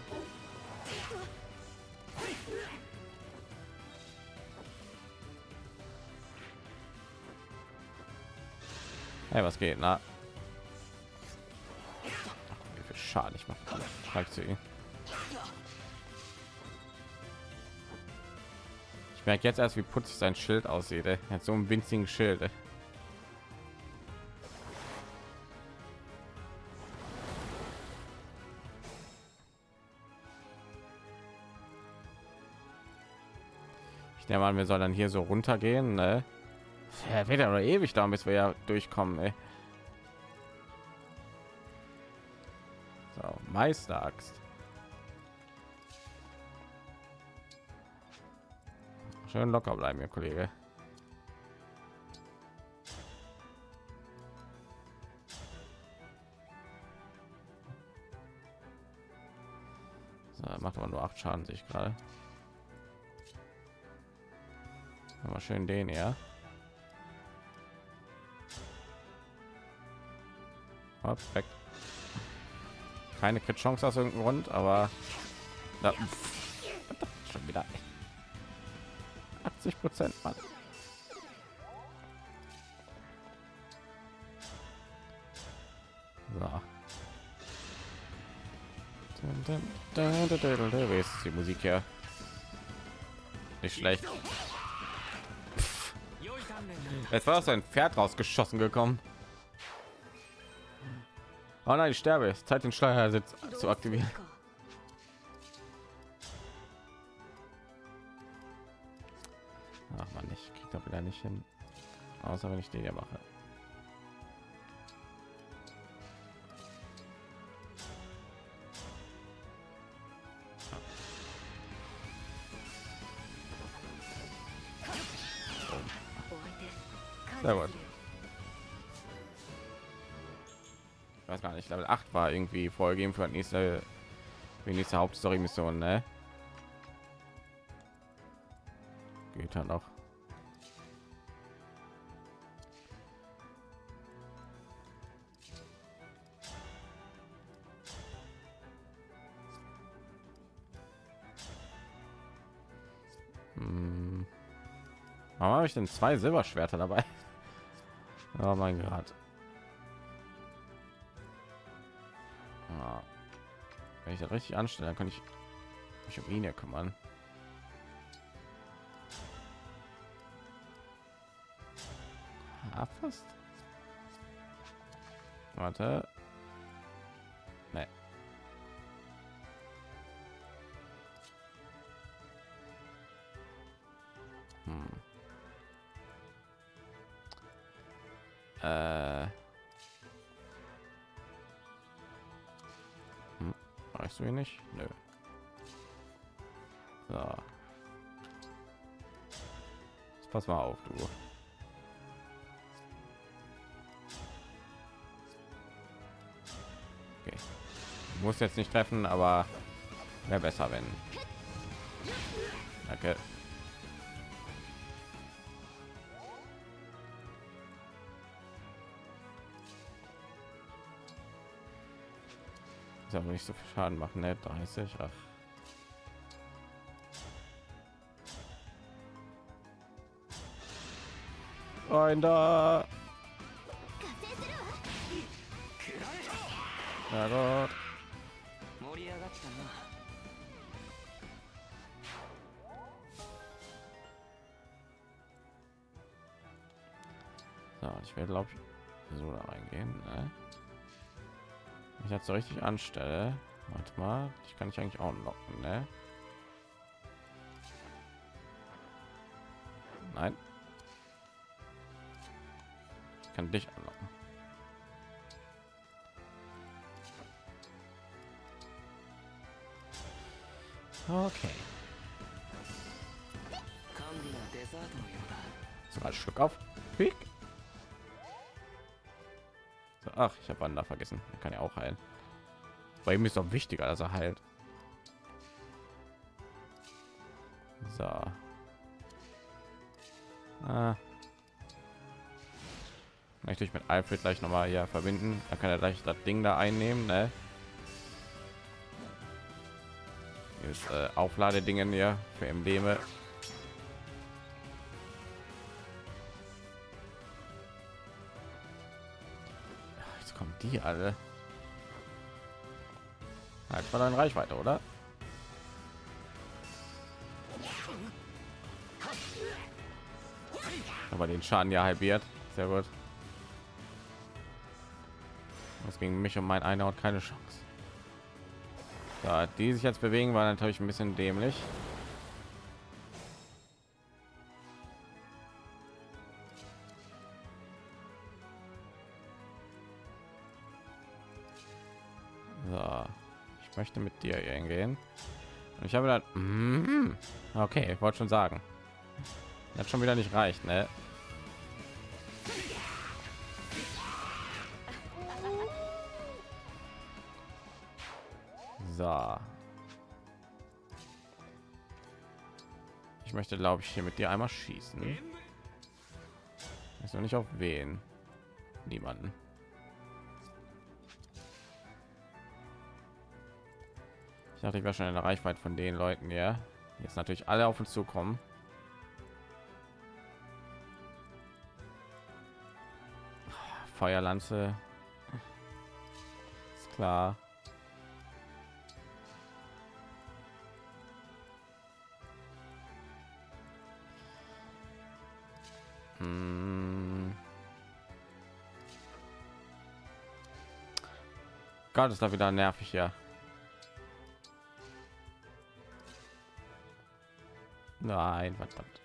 S1: Hey, was geht? Na, Schaden ich mache. Schreibt sie. Ich merke jetzt erst, wie putzig sein Schild aussieht. Er hat so einen winzigen Schild. ey. Ich nehme an, wir sollen dann hier so runtergehen, ne? Ja, wird ewig da, bis wir ja durchkommen, ey. Meisteraxt. Schön locker bleiben, ihr Kollege. So, macht aber nur acht Schaden, sich gerade. Mal schön den, ja. Perfekt keine Crit Chance aus irgendeinem Grund, aber na, schon wieder 80 Prozent. So. Wie ist die Musik hier? Nicht schlecht. Es war aus ein Pferd rausgeschossen gekommen. Oh nein, ich sterbe. Es ist Zeit, den Steuersitz zu aktivieren. Ach man, ich krieg doch wieder nicht hin. Außer wenn ich den hier mache. Level 8 war irgendwie vorgegeben für die nächste, die nächste Hauptstory-Mission, ne? Geht dann noch. Hm. Warum habe ich denn zwei Silberschwerter dabei? Oh mein Gott. Wenn ich das richtig anstelle, dann kann ich mich um ihn hier kümmern. Ja, fast. Warte. Pass mal auf, du. Okay. Muss jetzt nicht treffen, aber wäre besser, wenn. Danke. Ist aber nicht so viel Schaden machen, ne? 30. Ach. rein da. Ja Gott. So, ich werde glaube ich so da reingehen. Ne? Ich jetzt so richtig anstelle. Warte mal, ich kann ich eigentlich auch locken, ne? kann dich anlocken. Okay. Sogar Schluck auf. Quick. So, ach, ich habe Wanda vergessen. Er kann ja auch heilen. Bei ihm ist doch wichtiger, dass er heilt. So. Ah. Möchte ich mit Alfred gleich noch mal hier verbinden. Da kann er gleich das Ding da einnehmen, ne? Dieses äh, Aufladedingen hier für Embleme. Jetzt kommen die alle. Jetzt war dann Reichweite, oder? Aber den Schaden ja halbiert. Sehr gut ist gegen mich und mein einer und keine Chance. Da die sich jetzt bewegen, war natürlich ein bisschen dämlich. So, ich möchte mit dir hingehen. Und ich habe dann, mm, okay, ich wollte schon sagen, hat schon wieder nicht reicht, ne? Möchte, glaube ich, hier mit dir einmal schießen. Ist noch nicht auf wen. Niemanden. Ich dachte, ich war schon in der Reichweite von den Leuten, ja. Jetzt natürlich alle auf uns zukommen. Feuerlanze. Ist klar. Hm. Gott, ist da wieder nervig ja. Nein, verdammt.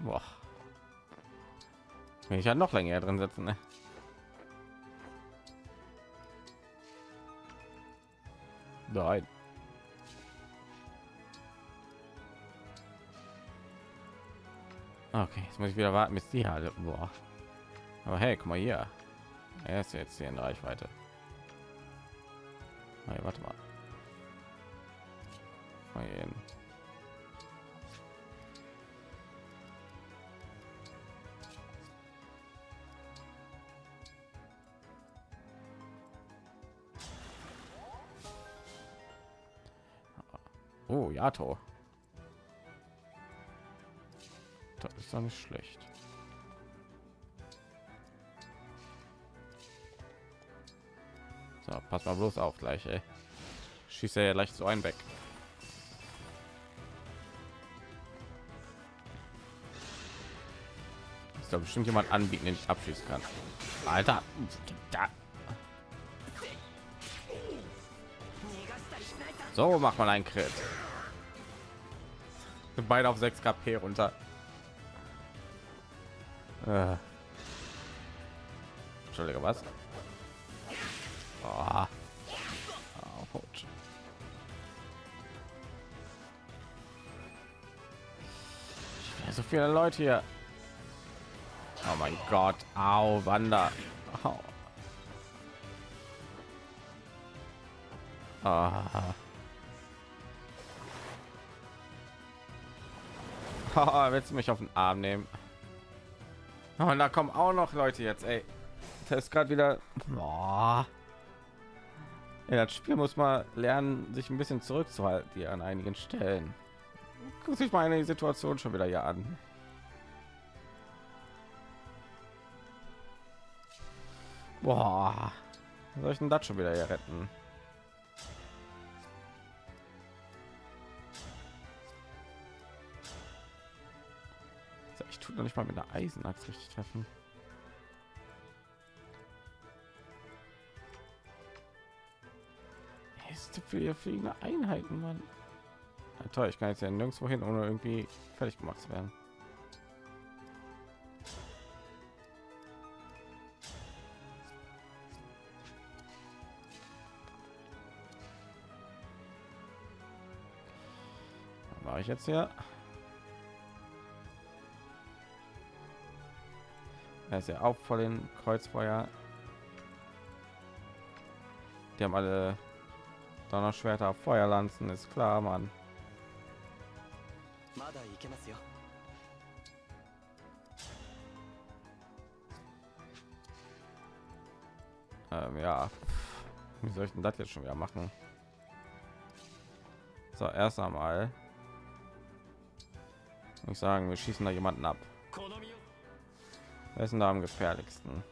S1: Boah. Will ich ja noch länger drin sitzen, ne? Nein. Okay, jetzt muss ich wieder warten, bis die alle. Boah. Aber hey, guck mal hier. Er ist jetzt hier in Reichweite. Hey, warte mal. Mal hin. Oh, Yato. Doch nicht schlecht. So, pass mal bloß auf gleich, ey. Schießt er ja leicht so ein weg. Ist da bestimmt jemand anbieten, den ich abschießen kann. Alter, da. So macht man einen Crit. Beide auf 6 KP runter. Äh. Entschuldige, was? Oh. So viele Leute hier. Oh mein Gott. Au, Wander. Au. Ah. Oh, willst du mich auf den Arm nehmen? Oh, und da kommen auch noch Leute jetzt, ey. Das ist gerade wieder. Boah. Ja, das Spiel muss mal lernen, sich ein bisschen zurückzuhalten hier an einigen Stellen. Guck sich mal eine Situation schon wieder hier an. Boah. Soll ich denn das schon wieder hier retten? Noch nicht mal mit einer Eisenachs richtig treffen. Ist für ihr fliegende Einheiten, Mann. Ja, toll, ich kann jetzt ja nirgendwo hin, ohne irgendwie fertig gemacht zu werden. War ich jetzt hier? Er ist ja auch voll den Kreuzfeuer. Die haben alle Donnerschwerter, Feuerlanzen, ist klar, Mann. Ähm, ja, wie soll ich denn das jetzt schon wieder machen? So, erst einmal. Ich sagen, wir schießen da jemanden ab. Wer ist denn da am gefährlichsten?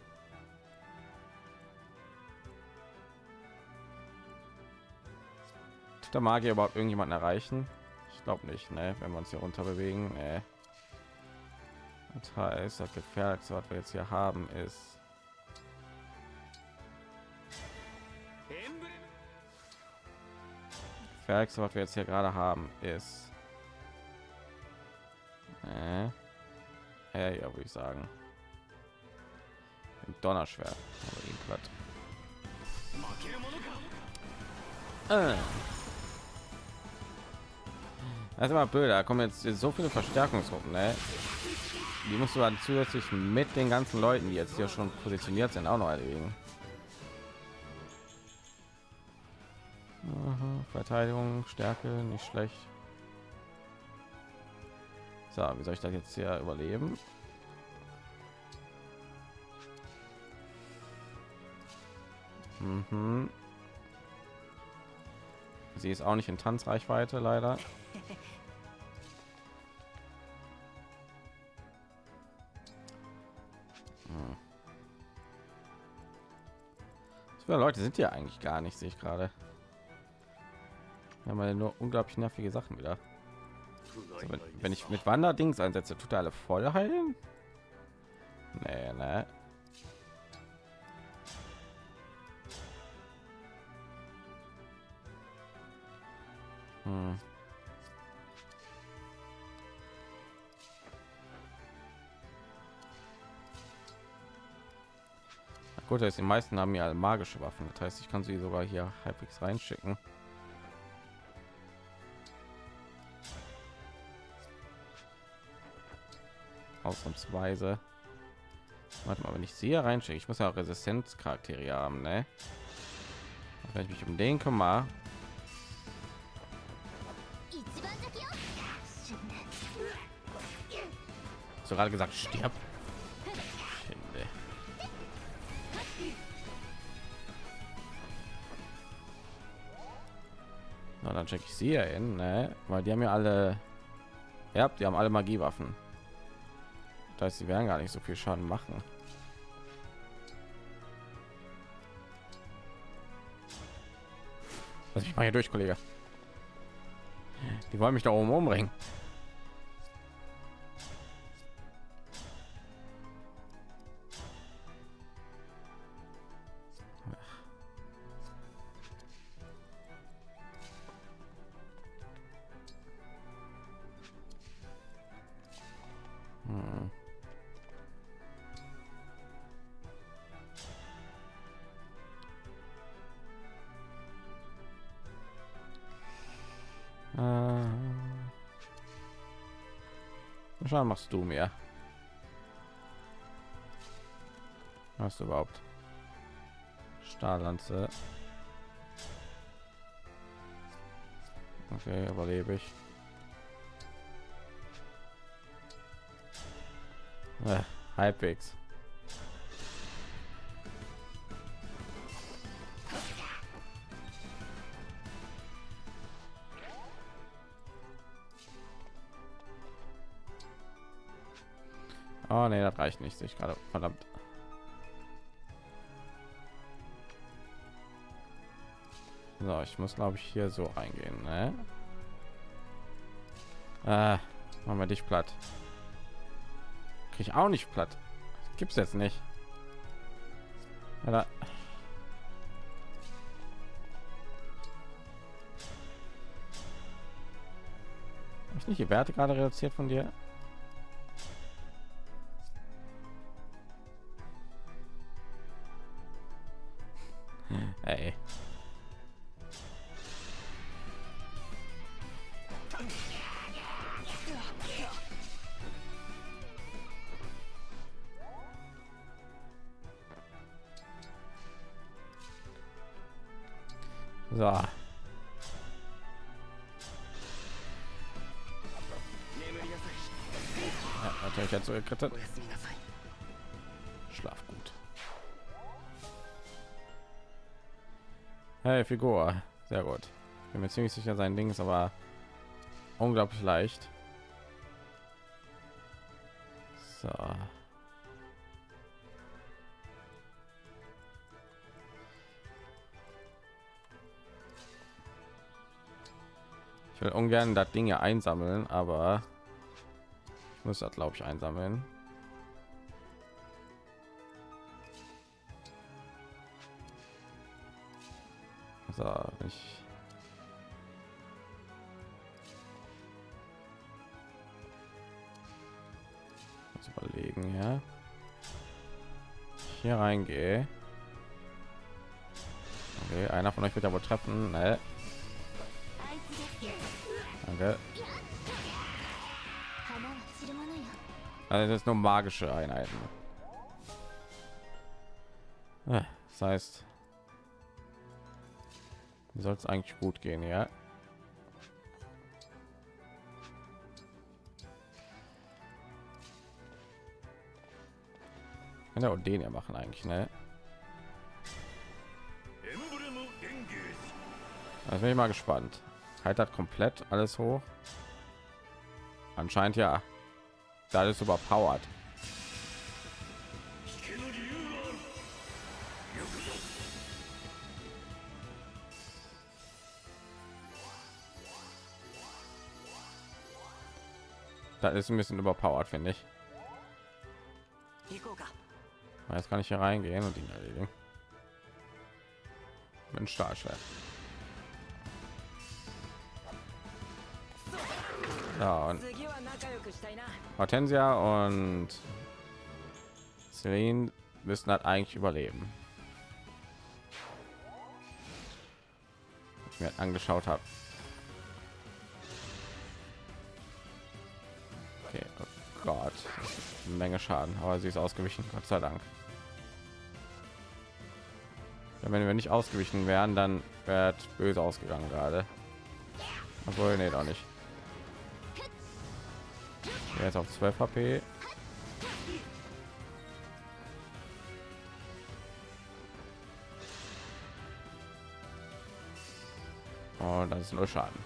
S1: Tut der Magier überhaupt irgendjemanden erreichen? Ich glaube nicht, ne? Wenn wir uns hier runter bewegen, ne? Das heißt, das gefährlichste, was wir jetzt hier haben, ist gefährlichste, was wir jetzt hier gerade haben, ist äh, ja, ja, würde ich sagen. Ein Donnerschwert. Aber ihn platt. Ah. Das ist immer blöd, da kommen jetzt so viele Verstärkungsgruppen, ne? Die musst du dann zusätzlich mit den ganzen Leuten, die jetzt hier schon positioniert sind, auch noch erledigen. Aha, Verteidigung, Stärke, nicht schlecht. So, wie soll ich das jetzt hier überleben? Mhm. Sie ist auch nicht in Tanzreichweite, leider. Hm. Leute sind ja eigentlich gar nicht, sehe ich gerade. Wir haben ja nur unglaublich nervige Sachen wieder. So, wenn, wenn ich mit Wanderdings einsetze, tut alle voll heilen? Nee, ne. Hm. Gut, heißt, die meisten haben ja magische Waffen. Das heißt, ich kann sie sogar hier halbwegs reinschicken. Ausnahmsweise. Warte mal, wenn ich sie hier reinschicke, ich muss ja auch Resistenzcharaktere haben, ne? Wenn ich mich um den kümmere, du gerade gesagt, stirb. Na, dann checke ich sie ja in, ne? Weil die haben ja alle, ja, die haben alle Magiewaffen. Das heißt, sie werden gar nicht so viel Schaden machen. Lass mich mal hier durch, Kollege. Die wollen mich da oben umbringen. Schauen machst du mir. Was überhaupt? Stahllanze. Okay, überlebe ich. Äh, halbwegs. Reicht nicht. Ich gerade verdammt. So, ich muss glaube ich hier so reingehen. Ne? Äh, machen wir dich platt. Krieg ich auch nicht platt. Gibt's jetzt nicht. Ich nicht die Werte gerade reduziert von dir?
S3: gekrittert.
S1: Schlaf gut. Hey, Figur. Sehr gut. Bin mir ziemlich sicher, sein Ding ist aber unglaublich leicht. So. Ich will ungern das Ding ja einsammeln, aber muss das glaube ich einsammeln. So, ich muss überlegen ja. Hier reingehe. Okay, einer von euch wird aber treffen.
S2: Nee.
S1: danke. Also das ist nur magische Einheiten. Das heißt, soll es eigentlich gut gehen, ja. Kann ja auch den ja machen eigentlich, ne? Also bin ich mal gespannt. Halt hat komplett alles hoch. Anscheinend ja. Das ist überpowered. Das ist ein bisschen überpowert finde ich. Jetzt kann ich hier reingehen und ihn erledigen. Mit Stahlschwert. Ja, und Hortensia und Celine müssen halt eigentlich überleben. Ich mir angeschaut habe. Okay, oh Gott, Menge Schaden, aber sie ist ausgewichen, Gott sei Dank. Ja, wenn wir nicht ausgewichen wären, dann es böse ausgegangen gerade. Obwohl, nee, doch nicht. Jetzt auf 12 HP. Und das ist nur Schaden.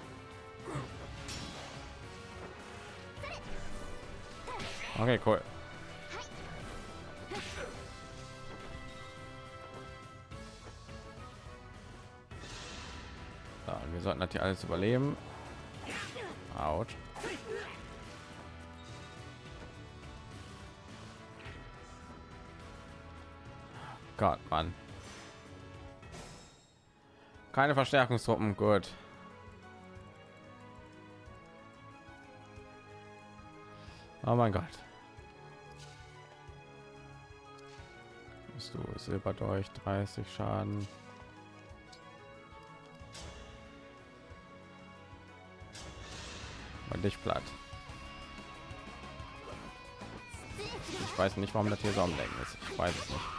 S1: Okay, cool. So, wir sollten hier alles überleben. Out. Gott, Mann. Keine Verstärkungstruppen, gut. Oh mein Gott. Bist du Silberdolch 30 Schaden. Und dich platt. Ich weiß nicht, warum das hier so am Lenken ist. Ich weiß es nicht.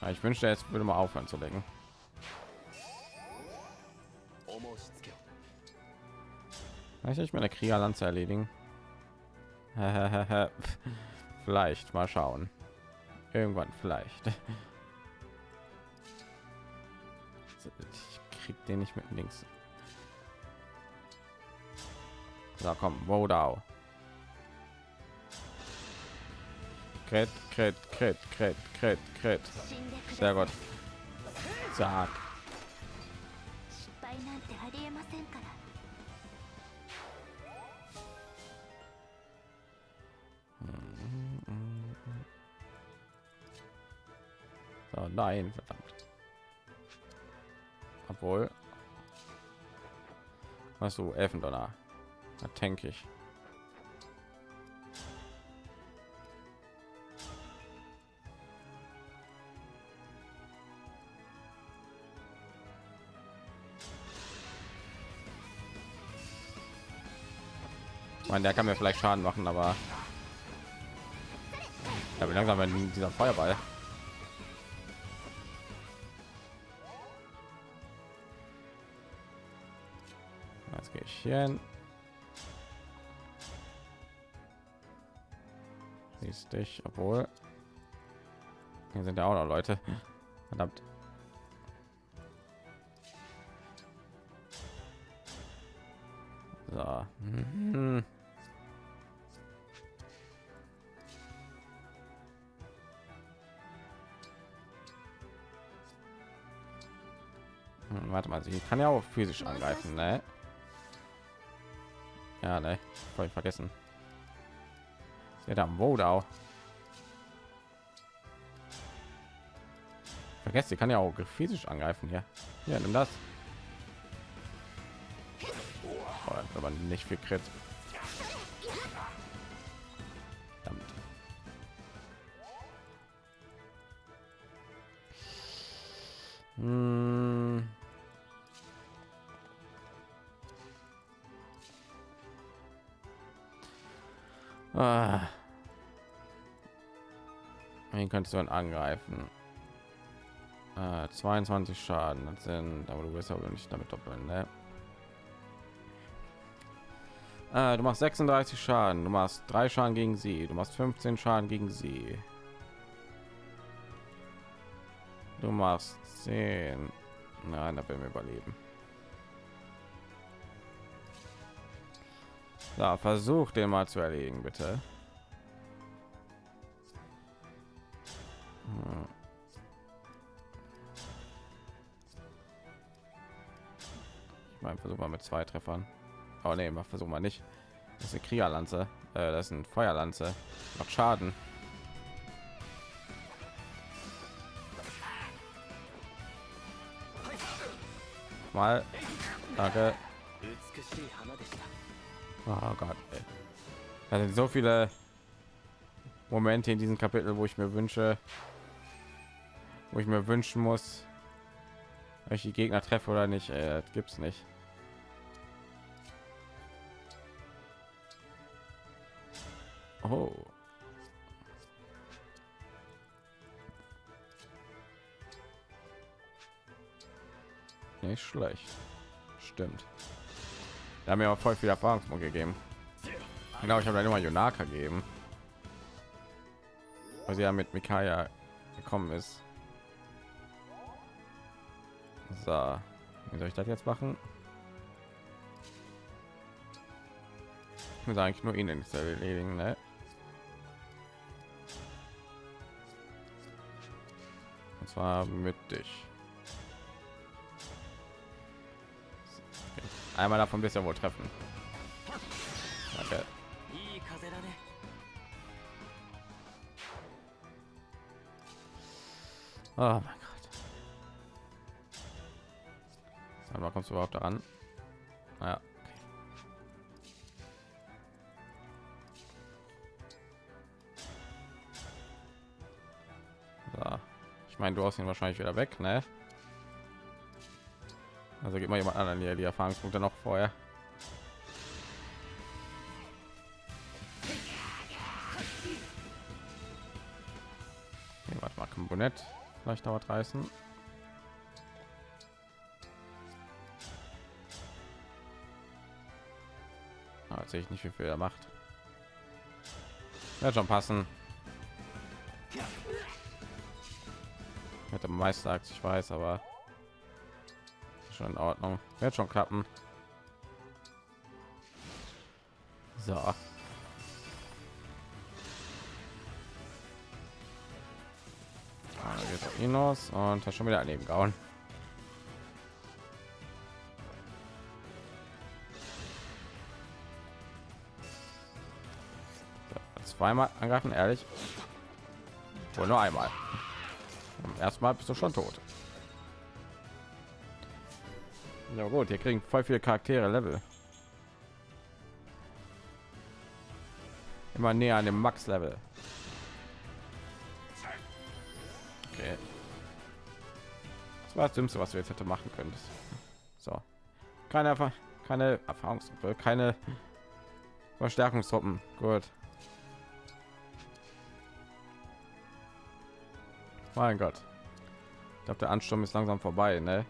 S1: Ja, ich wünschte, jetzt würde mal aufhören zu
S4: denken.
S1: Kann ich nicht meine Kriegerlanze erledigen? vielleicht, mal schauen. Irgendwann vielleicht. Ich krieg den nicht mit links. Da so, komm, wow, Kret, Kret, Kret, Kret, Kret, Kret. Sehr gut.
S2: Sag.
S1: So, nein, verdammt. Obwohl. Was du Elfendonner? Da denke ich. Meine, der kann mir vielleicht Schaden machen, aber ja, wie langsam wenn dieser Feuerball. Jetzt gehe ich hier hin. Siehst dich, obwohl hier sind ja auch noch Leute. Verdammt. Sie kann ja auch physisch angreifen, ne? Ja, ne, voll vergessen. Hat am Wodau. Vergesst, sie kann ja auch physisch angreifen hier. Ja, nimm das. Oh, aber nicht viel Crit. Dann angreifen? Äh, 22 Schaden, das sind, aber du wirst aber nicht damit doppeln, ne? Äh, du machst 36 Schaden, du machst drei Schaden gegen sie, du machst 15 Schaden gegen sie. Du machst 10. Nein, da werden wir überleben. Da versuch den mal zu erlegen, bitte. versuchen wir mit zwei Treffern. Oh ne, mal versuchen wir nicht. Das ist eine Kriegerlanze. Äh, das ist ein Feuerlanze. Macht Schaden. Mal. Danke. Oh Gott. Da sind so viele Momente in diesem Kapitel, wo ich mir wünsche, wo ich mir wünschen muss, welche Gegner treffe oder nicht. Äh, es nicht. Oh. Nicht schlecht. Stimmt. Da haben mir auch voll viel Erfahrungspunkte gegeben. Genau, ich habe dann immer Yonaka gegeben. Weil sie ja mit Mikaya gekommen ist. So, wie soll ich das jetzt machen? Ich muss eigentlich nur ihnen erledigen, ne? zwar mit dich. Einmal davon bisher wohl treffen.
S3: Danke.
S1: Oh mein Gott. Sag kommst du überhaupt daran? Naja. Meine, du hast ihn wahrscheinlich wieder weg, ne? Also gibt mal jemand anderen hier die Erfahrungspunkte noch vorher. Okay, warte mal, Komponent. Vielleicht dauert reißen. Ah, sehe ich nicht, wie viel er macht. Wird schon passen. Hätte Meister, ich weiß, aber schon in Ordnung. Wird schon klappen. So. Ah, jetzt Inos und hat schon wieder daneben gehauen. So, zweimal angreifen, ehrlich. Wohl nur einmal. Erstmal bist du schon tot. Ja gut, hier kriegen voll viele Charaktere Level. Immer näher an dem Max Level. Okay. Das war das Dümmste, was du jetzt hätte machen könntest. So. Keine Erfahrung, keine Erfahrungsgruppe, keine Verstärkungstruppen. Gut. Mein Gott. Ich glaube, der Ansturm ist langsam vorbei, ne?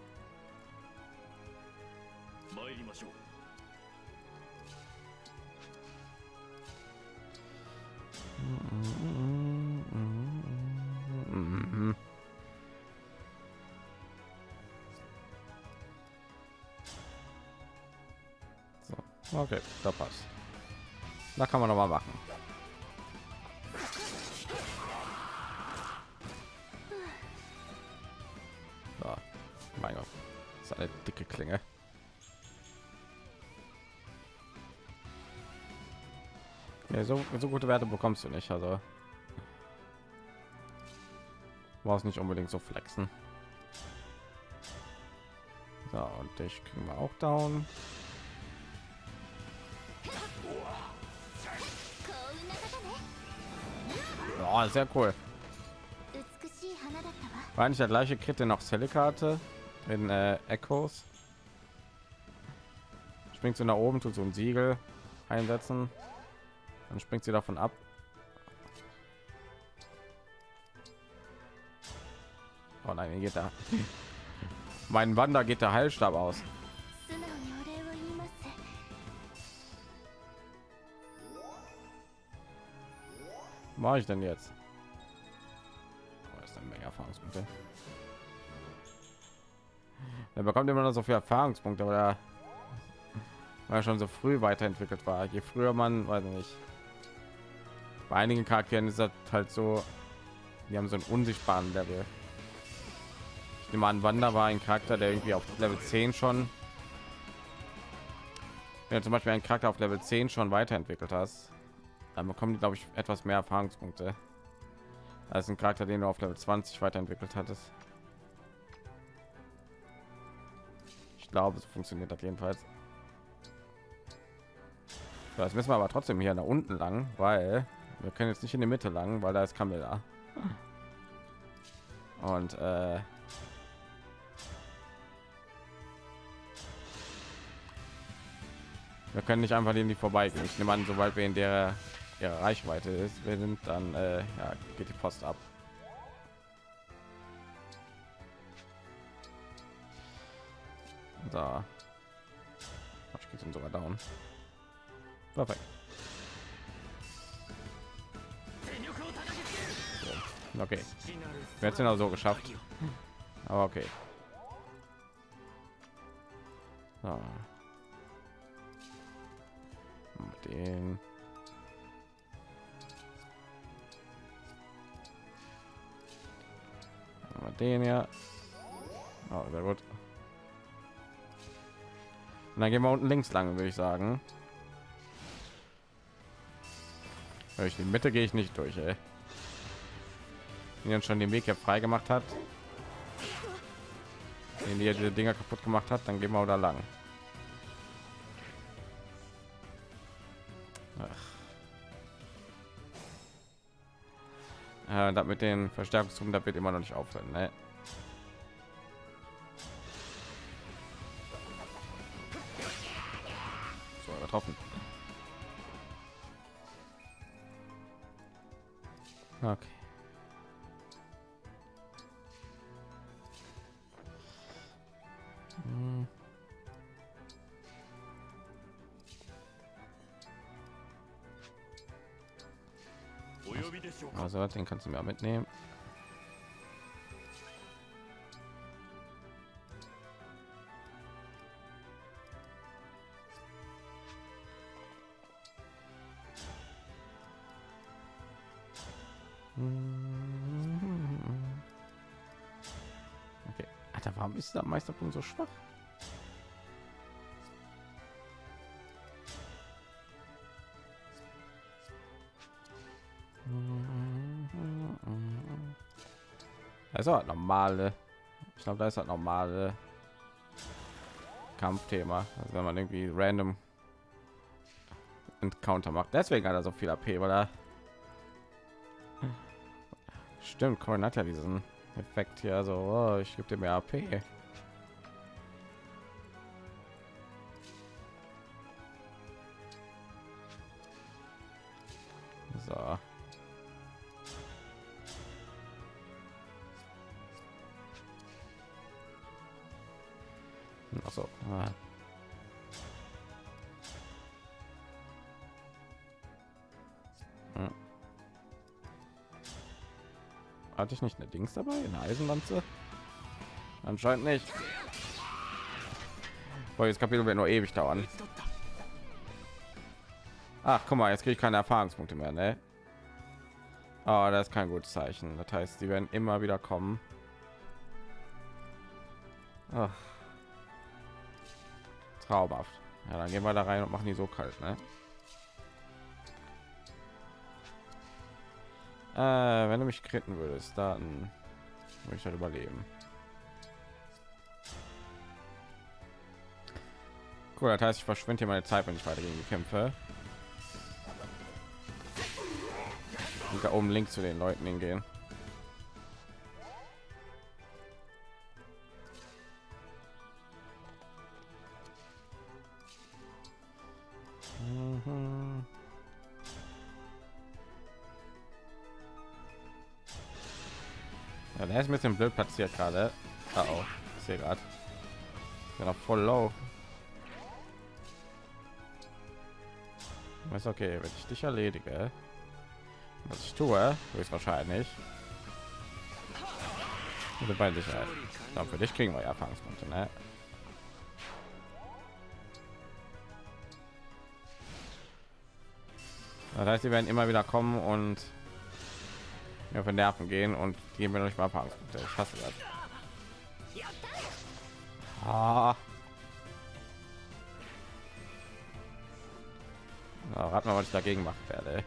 S1: So, okay, da passt. Da kann man noch mal machen. so, so gute Werte bekommst du nicht. Also war es nicht unbedingt so flexen. So, und dich kriegen wir auch down. Oh, sehr cool. War nicht der gleiche Crit, den auch Celikate in äh, Echos. Springst du nach oben, tut so ein Siegel einsetzen. Dann springt sie davon ab. Oh nein, geht da. mein Wander geht der Heilstab aus. Mache ich denn jetzt? Oh, ist ein mega Erfahrungspunkte. Er bekommt immer noch so viel Erfahrungspunkte, aber weil er schon so früh weiterentwickelt war. Je früher man, weiß nicht, bei einigen Charakteren ist das halt so, die haben so einen unsichtbaren Level. Ich nehme an, Wander war ein Charakter, der irgendwie auf Level 10 schon, wenn du zum Beispiel einen Charakter auf Level 10 schon weiterentwickelt hast, dann bekommen die, glaube ich, etwas mehr Erfahrungspunkte als ein Charakter, den du auf Level 20 weiterentwickelt hattest. Ich glaube, so funktioniert das jedenfalls. Jetzt müssen wir aber trotzdem hier nach unten lang, weil wir können jetzt nicht in die Mitte lang, weil da ist Camilla. Und äh, wir können nicht einfach in die vorbeigehen. Ich nehme an, sobald wir in der ihre Reichweite ist, wir sind dann äh, ja, geht die Post ab. Da. Ich geht sogar down. Perfekt. Okay. Wir haben es genau so geschafft. Aber okay. So. Den. Den ja. Oh, sehr gut. Und dann gehen wir unten links lang, würde ich sagen. Durch die Mitte gehe ich nicht durch, ey. Er schon den Weg ja frei gemacht hat, den die diese Dinger kaputt gemacht hat, dann gehen wir da lang. Ach. Äh, das mit den Verstärkungsrufen, da wird immer noch nicht aufhören. Ne? hat den kannst du mir mitnehmen mhm. Okay. Alter, warum ist der Meisterpunkt so schwach? Ist halt normale. Ich glaube, da ist halt normale Kampfthema. Also wenn man irgendwie random Encounter macht. Deswegen hat er so viel AP, weil er stimmt. Corin hat ja diesen Effekt hier. Also oh, ich gebe dir mehr AP. Dings dabei? Eine Eisenlanze? Anscheinend nicht. Boah, das Kapitel wird nur ewig dauern. Ach, guck mal, jetzt kriege ich keine Erfahrungspunkte mehr, ne? Aber oh, das ist kein gutes Zeichen. Das heißt, die werden immer wieder kommen. Ach. Traumhaft. Ja, dann gehen wir da rein und machen die so kalt, ne? Äh, wenn du mich kritten würdest, dann würde ich halt überleben. Cool, das heißt, ich verschwinde hier meine Zeit, wenn ich weiter gegen die kämpfe. Und da oben links zu den Leuten hingehen. Ja, der ist ein bisschen blöd platziert gerade. Ah, oh, ich sehe gerade. Ja, voll low. Ist okay, wenn ich dich erledige, was ich tue, ist wahrscheinlich. Also bei Sicherheit. Ja, für dich kriegen wir ja Erfahrungspunkte, ne? Das heißt, sie werden immer wieder kommen und mir den Nerven gehen und geben wir noch nicht mal Erfahrungspunkte. Ich hasse das. Ah. Na, rat mal, was ich dagegen machen werde.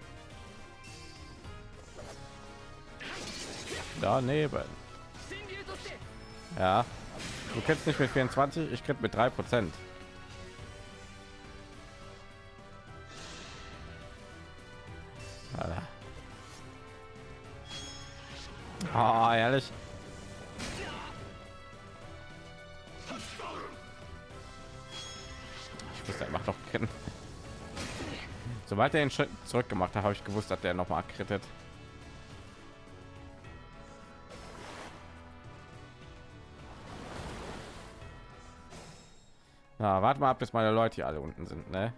S1: Daneben. Ja. Du kennst nicht mit 24, ich krieg mit 3 Prozent. Oh, ehrlich. Ich wusste, er macht doch kennen. Sobald er den Schritt zurück gemacht hat, habe ich gewusst, dass der noch mal krittet. Na, warte mal ab, bis meine Leute hier alle unten sind, ne?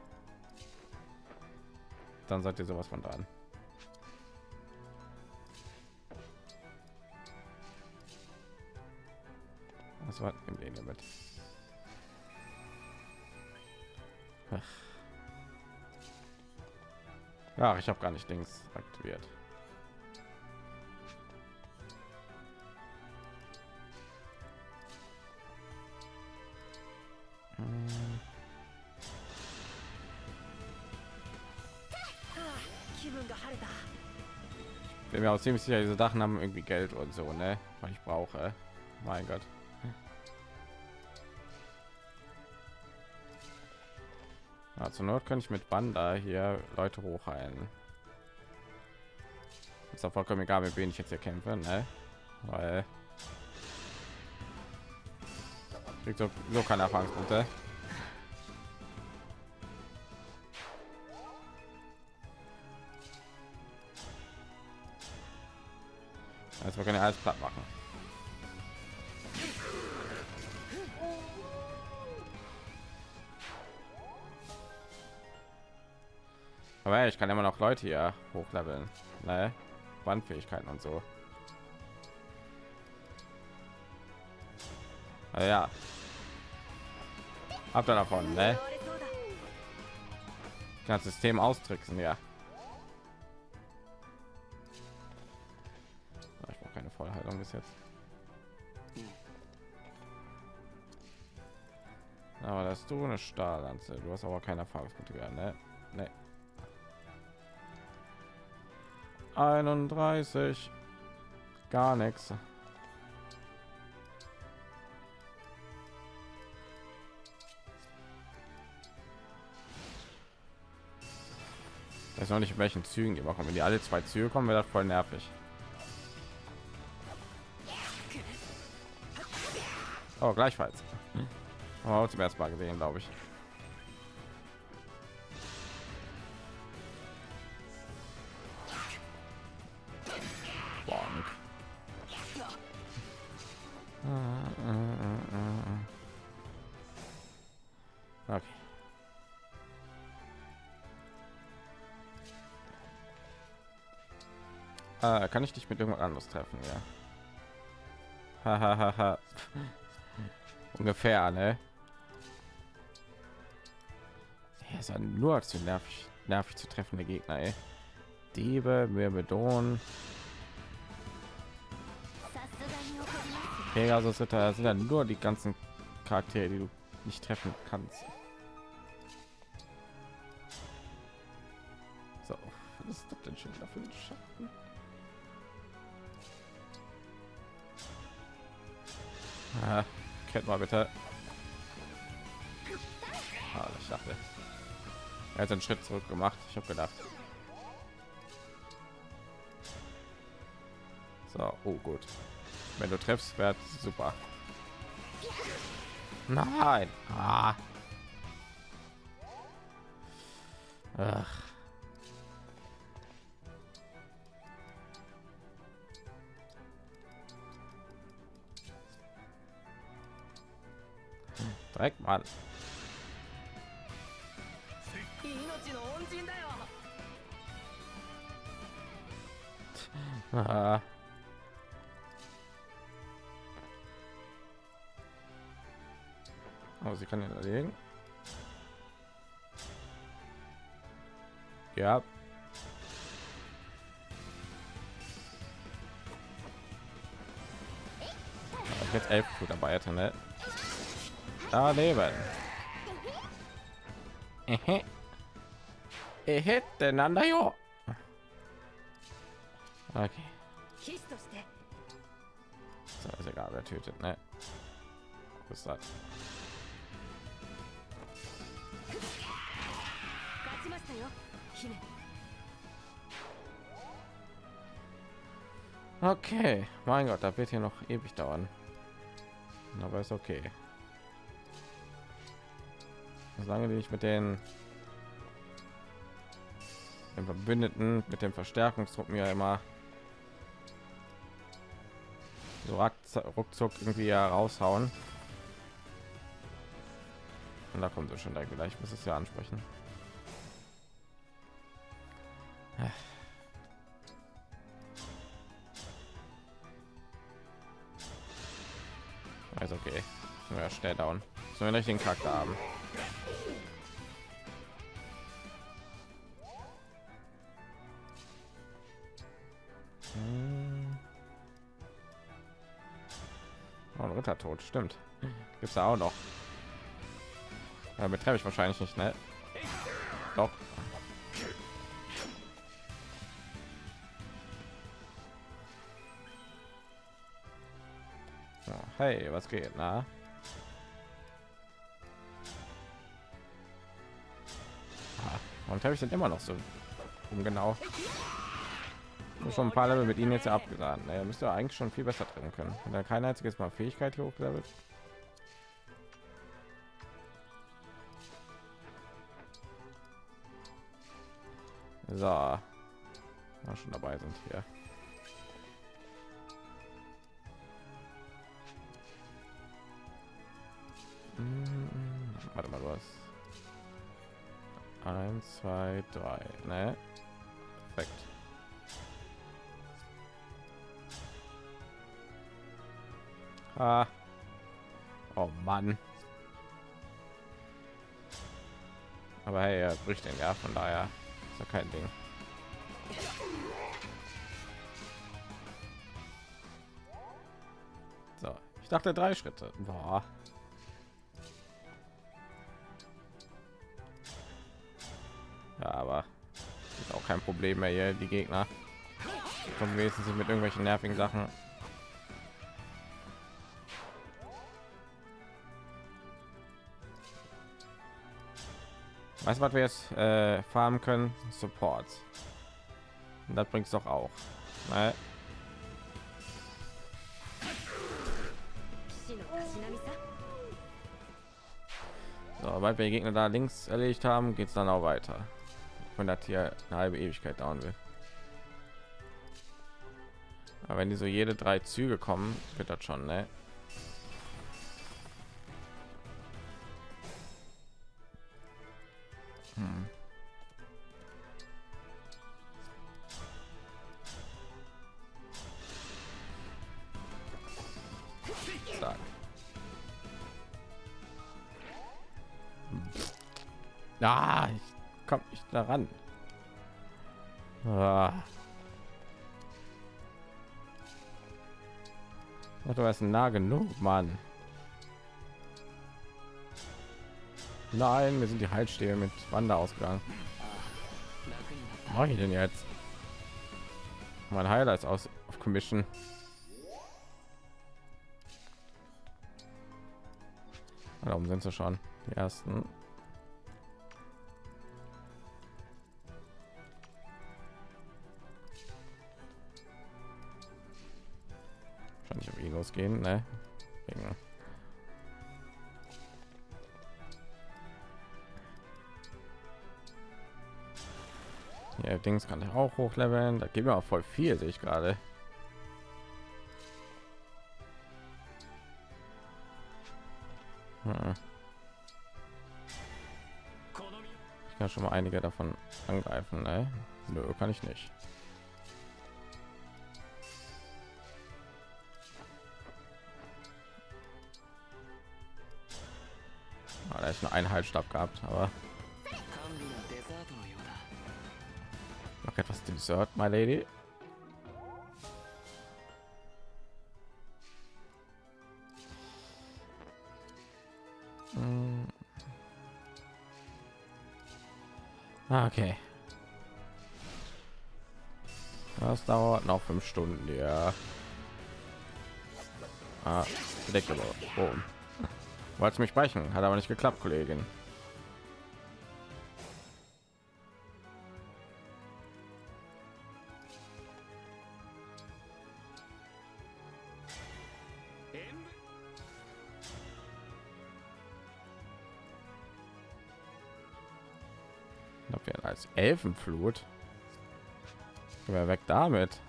S1: Dann seid ihr sowas von dran. Was war im Leben damit? Ach. Ich habe gar nicht links aktiviert. Bin mir auch ziemlich sicher, diese Sachen haben irgendwie Geld und so, ne? Was ich brauche. Mein Gott. Ja, zur Not kann ich mit Banda hier Leute hochheilen. Ist auch vollkommen egal, mit wem ich jetzt hier kämpfe, ne? Weil kriegt so, so keine Erfahrungspunkte. Also wir können ja alles platt machen. Aber ich kann immer noch Leute hier hochleveln. Ne? Wandfähigkeiten und so. Also ja. Habt ihr davon, ne? Das System austricksen, ja. Ich brauche keine Vollheilung bis jetzt. Aber das du eine Stahllanze. Du hast aber keine Erfahrungspunkte mehr, ne? Ne. 31 gar nichts weiß noch nicht in welchen Zügen die machen wenn die alle zwei Züge kommen wäre das voll nervig. Oh, gleichfalls. Oh, zum ersten Mal gesehen glaube ich kann ich dich mit irgendwas anderes treffen, ja. Ungefähr, ne? Er ist nur zu nervig, nervig zu treffen, der Gegner, ey. Diebe, Myrmidon. Pegasus Ritter sind ja nur die ganzen Charaktere, die du nicht treffen kannst. So, was ist das denn schon dafür Ah, kennt mal bitte. Ah, ich dachte, er hat einen Schritt zurück gemacht. Ich habe gedacht. So, oh gut. Wenn du triffst, wäre super. Nein. Ah. Ach. Direkt mal. Ah. Aber sie kann ihn erlegen. Ja. Ich jetzt elf Blut dabei hätte, ne? daneben. Ehe. Ehe, denn. Okay. So, ist egal, wer tötet, ne? Was ist das? Okay, mein Gott, da wird hier noch ewig dauern. Aber ist okay. Solange die ich mit den, den Verbündeten, mit den Verstärkungstruppen ja immer so ruckzuck- irgendwie ja raushauen. Und da kommt es schon da gleich. Ich muss es ja ansprechen. Also okay. Ja, schnell down. So einen richtigen Charakter haben. Tot, stimmt. Gibt's da auch noch. Damit treffe ich wahrscheinlich nicht, ne? Doch. Ja, hey, was geht, na? Ah, Warum habe ich denn immer noch so um genau? Schon ein paar Level mit ihnen jetzt ja abgeladen. Er müsste eigentlich schon viel besser trennen können. Wenn er kein einziges Mal Fähigkeit hochgelevelt. So, mal schon dabei sind hier. Hm, Warte mal, was? Eins, zwei, drei, ne? Ah. Oh Mann. Aber hey, er bricht den ja, von daher ist ja kein Ding. So, ich dachte drei Schritte. Boah. Ja, aber ist auch kein Problem mehr hier, die Gegner. Die kommen wenigstens mit irgendwelchen nervigen Sachen. Weißt du, was wir jetzt äh, farmen können? Support. Und das bringt es doch auch. Ne? So, sobald wir die Gegner da links erledigt haben, geht es dann auch weiter. Wenn das hier eine halbe Ewigkeit dauern will. Aber wenn die so jede drei Züge kommen, wird das schon, ne? Hm. Stark. Ah, ich komme nicht daran. Ah. Ach, du warst nah genug, Mann. Nein, wir sind die Haltstehe mit Wander ausgegangen. Mache ich denn jetzt? Mein Highlights aus auf Commission. Darum sind sie schon die ersten. Wahrscheinlich auf ihn losgehen, ne? ja, Dings kann ich auch hochleveln. Da geben wir auch voll viel, sehe ich gerade. Hm. Ich kann schon mal einige davon angreifen, ne? Nö, kann ich nicht. Ah, da ist nur ein Einheitsstab gehabt, aber noch etwas Dessert, my lady. Hm. Ah, Okay. Das dauert noch fünf Stunden, ja. Ah. Oh. Wollte mich speichern, hat aber nicht geklappt, Kollegin. Elfenflut. Wer weg damit?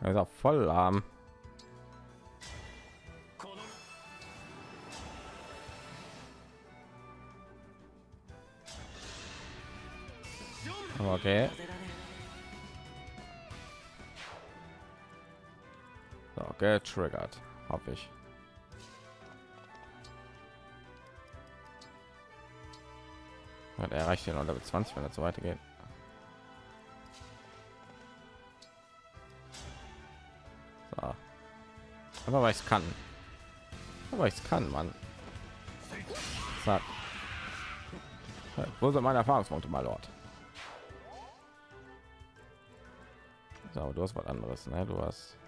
S1: Er ist auch voll lahm. Okay. So, getriggert, hoffe ich. Ja, der erreicht den Level 20, wenn er so weitergeht. So. Aber weil ich kann. Aber ich kann. Ja, Wo sind meine Erfahrungspunkte, mal Lord? So, aber du hast was anderes, ne? Du hast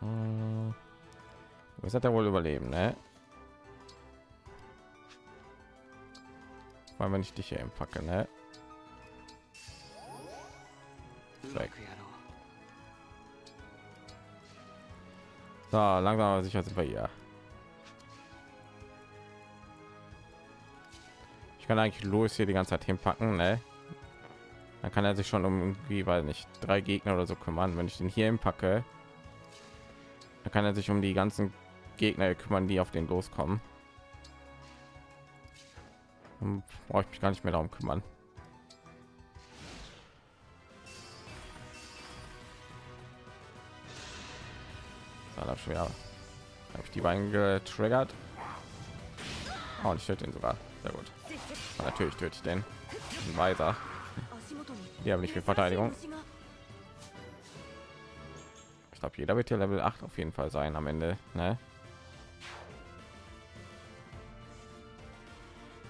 S1: Hm. Was hat er wohl überleben, ne? Vor allem, wenn ich dich hier
S3: im Fackel, ne?
S1: So, langsam aber sicher sind wir hier. Ich kann eigentlich los hier die ganze Zeit hinpacken, ne? Dann kann er sich schon um irgendwie, weil nicht drei Gegner oder so kümmern. Wenn ich den hier im packe dann kann er sich um die ganzen Gegner kümmern, die auf den loskommen. Brauche ich mich gar nicht mehr darum kümmern. Da schon wieder habe ich die beiden getriggert. Oh, und ich töte ihn sogar. Sehr gut. Ja, natürlich töte ich den. Ein Weiser. Die haben nicht viel Verteidigung. Ich glaube, jeder wird hier Level 8 auf jeden Fall sein am Ende. Ne?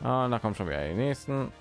S1: Ah, da kommen schon wieder die nächsten.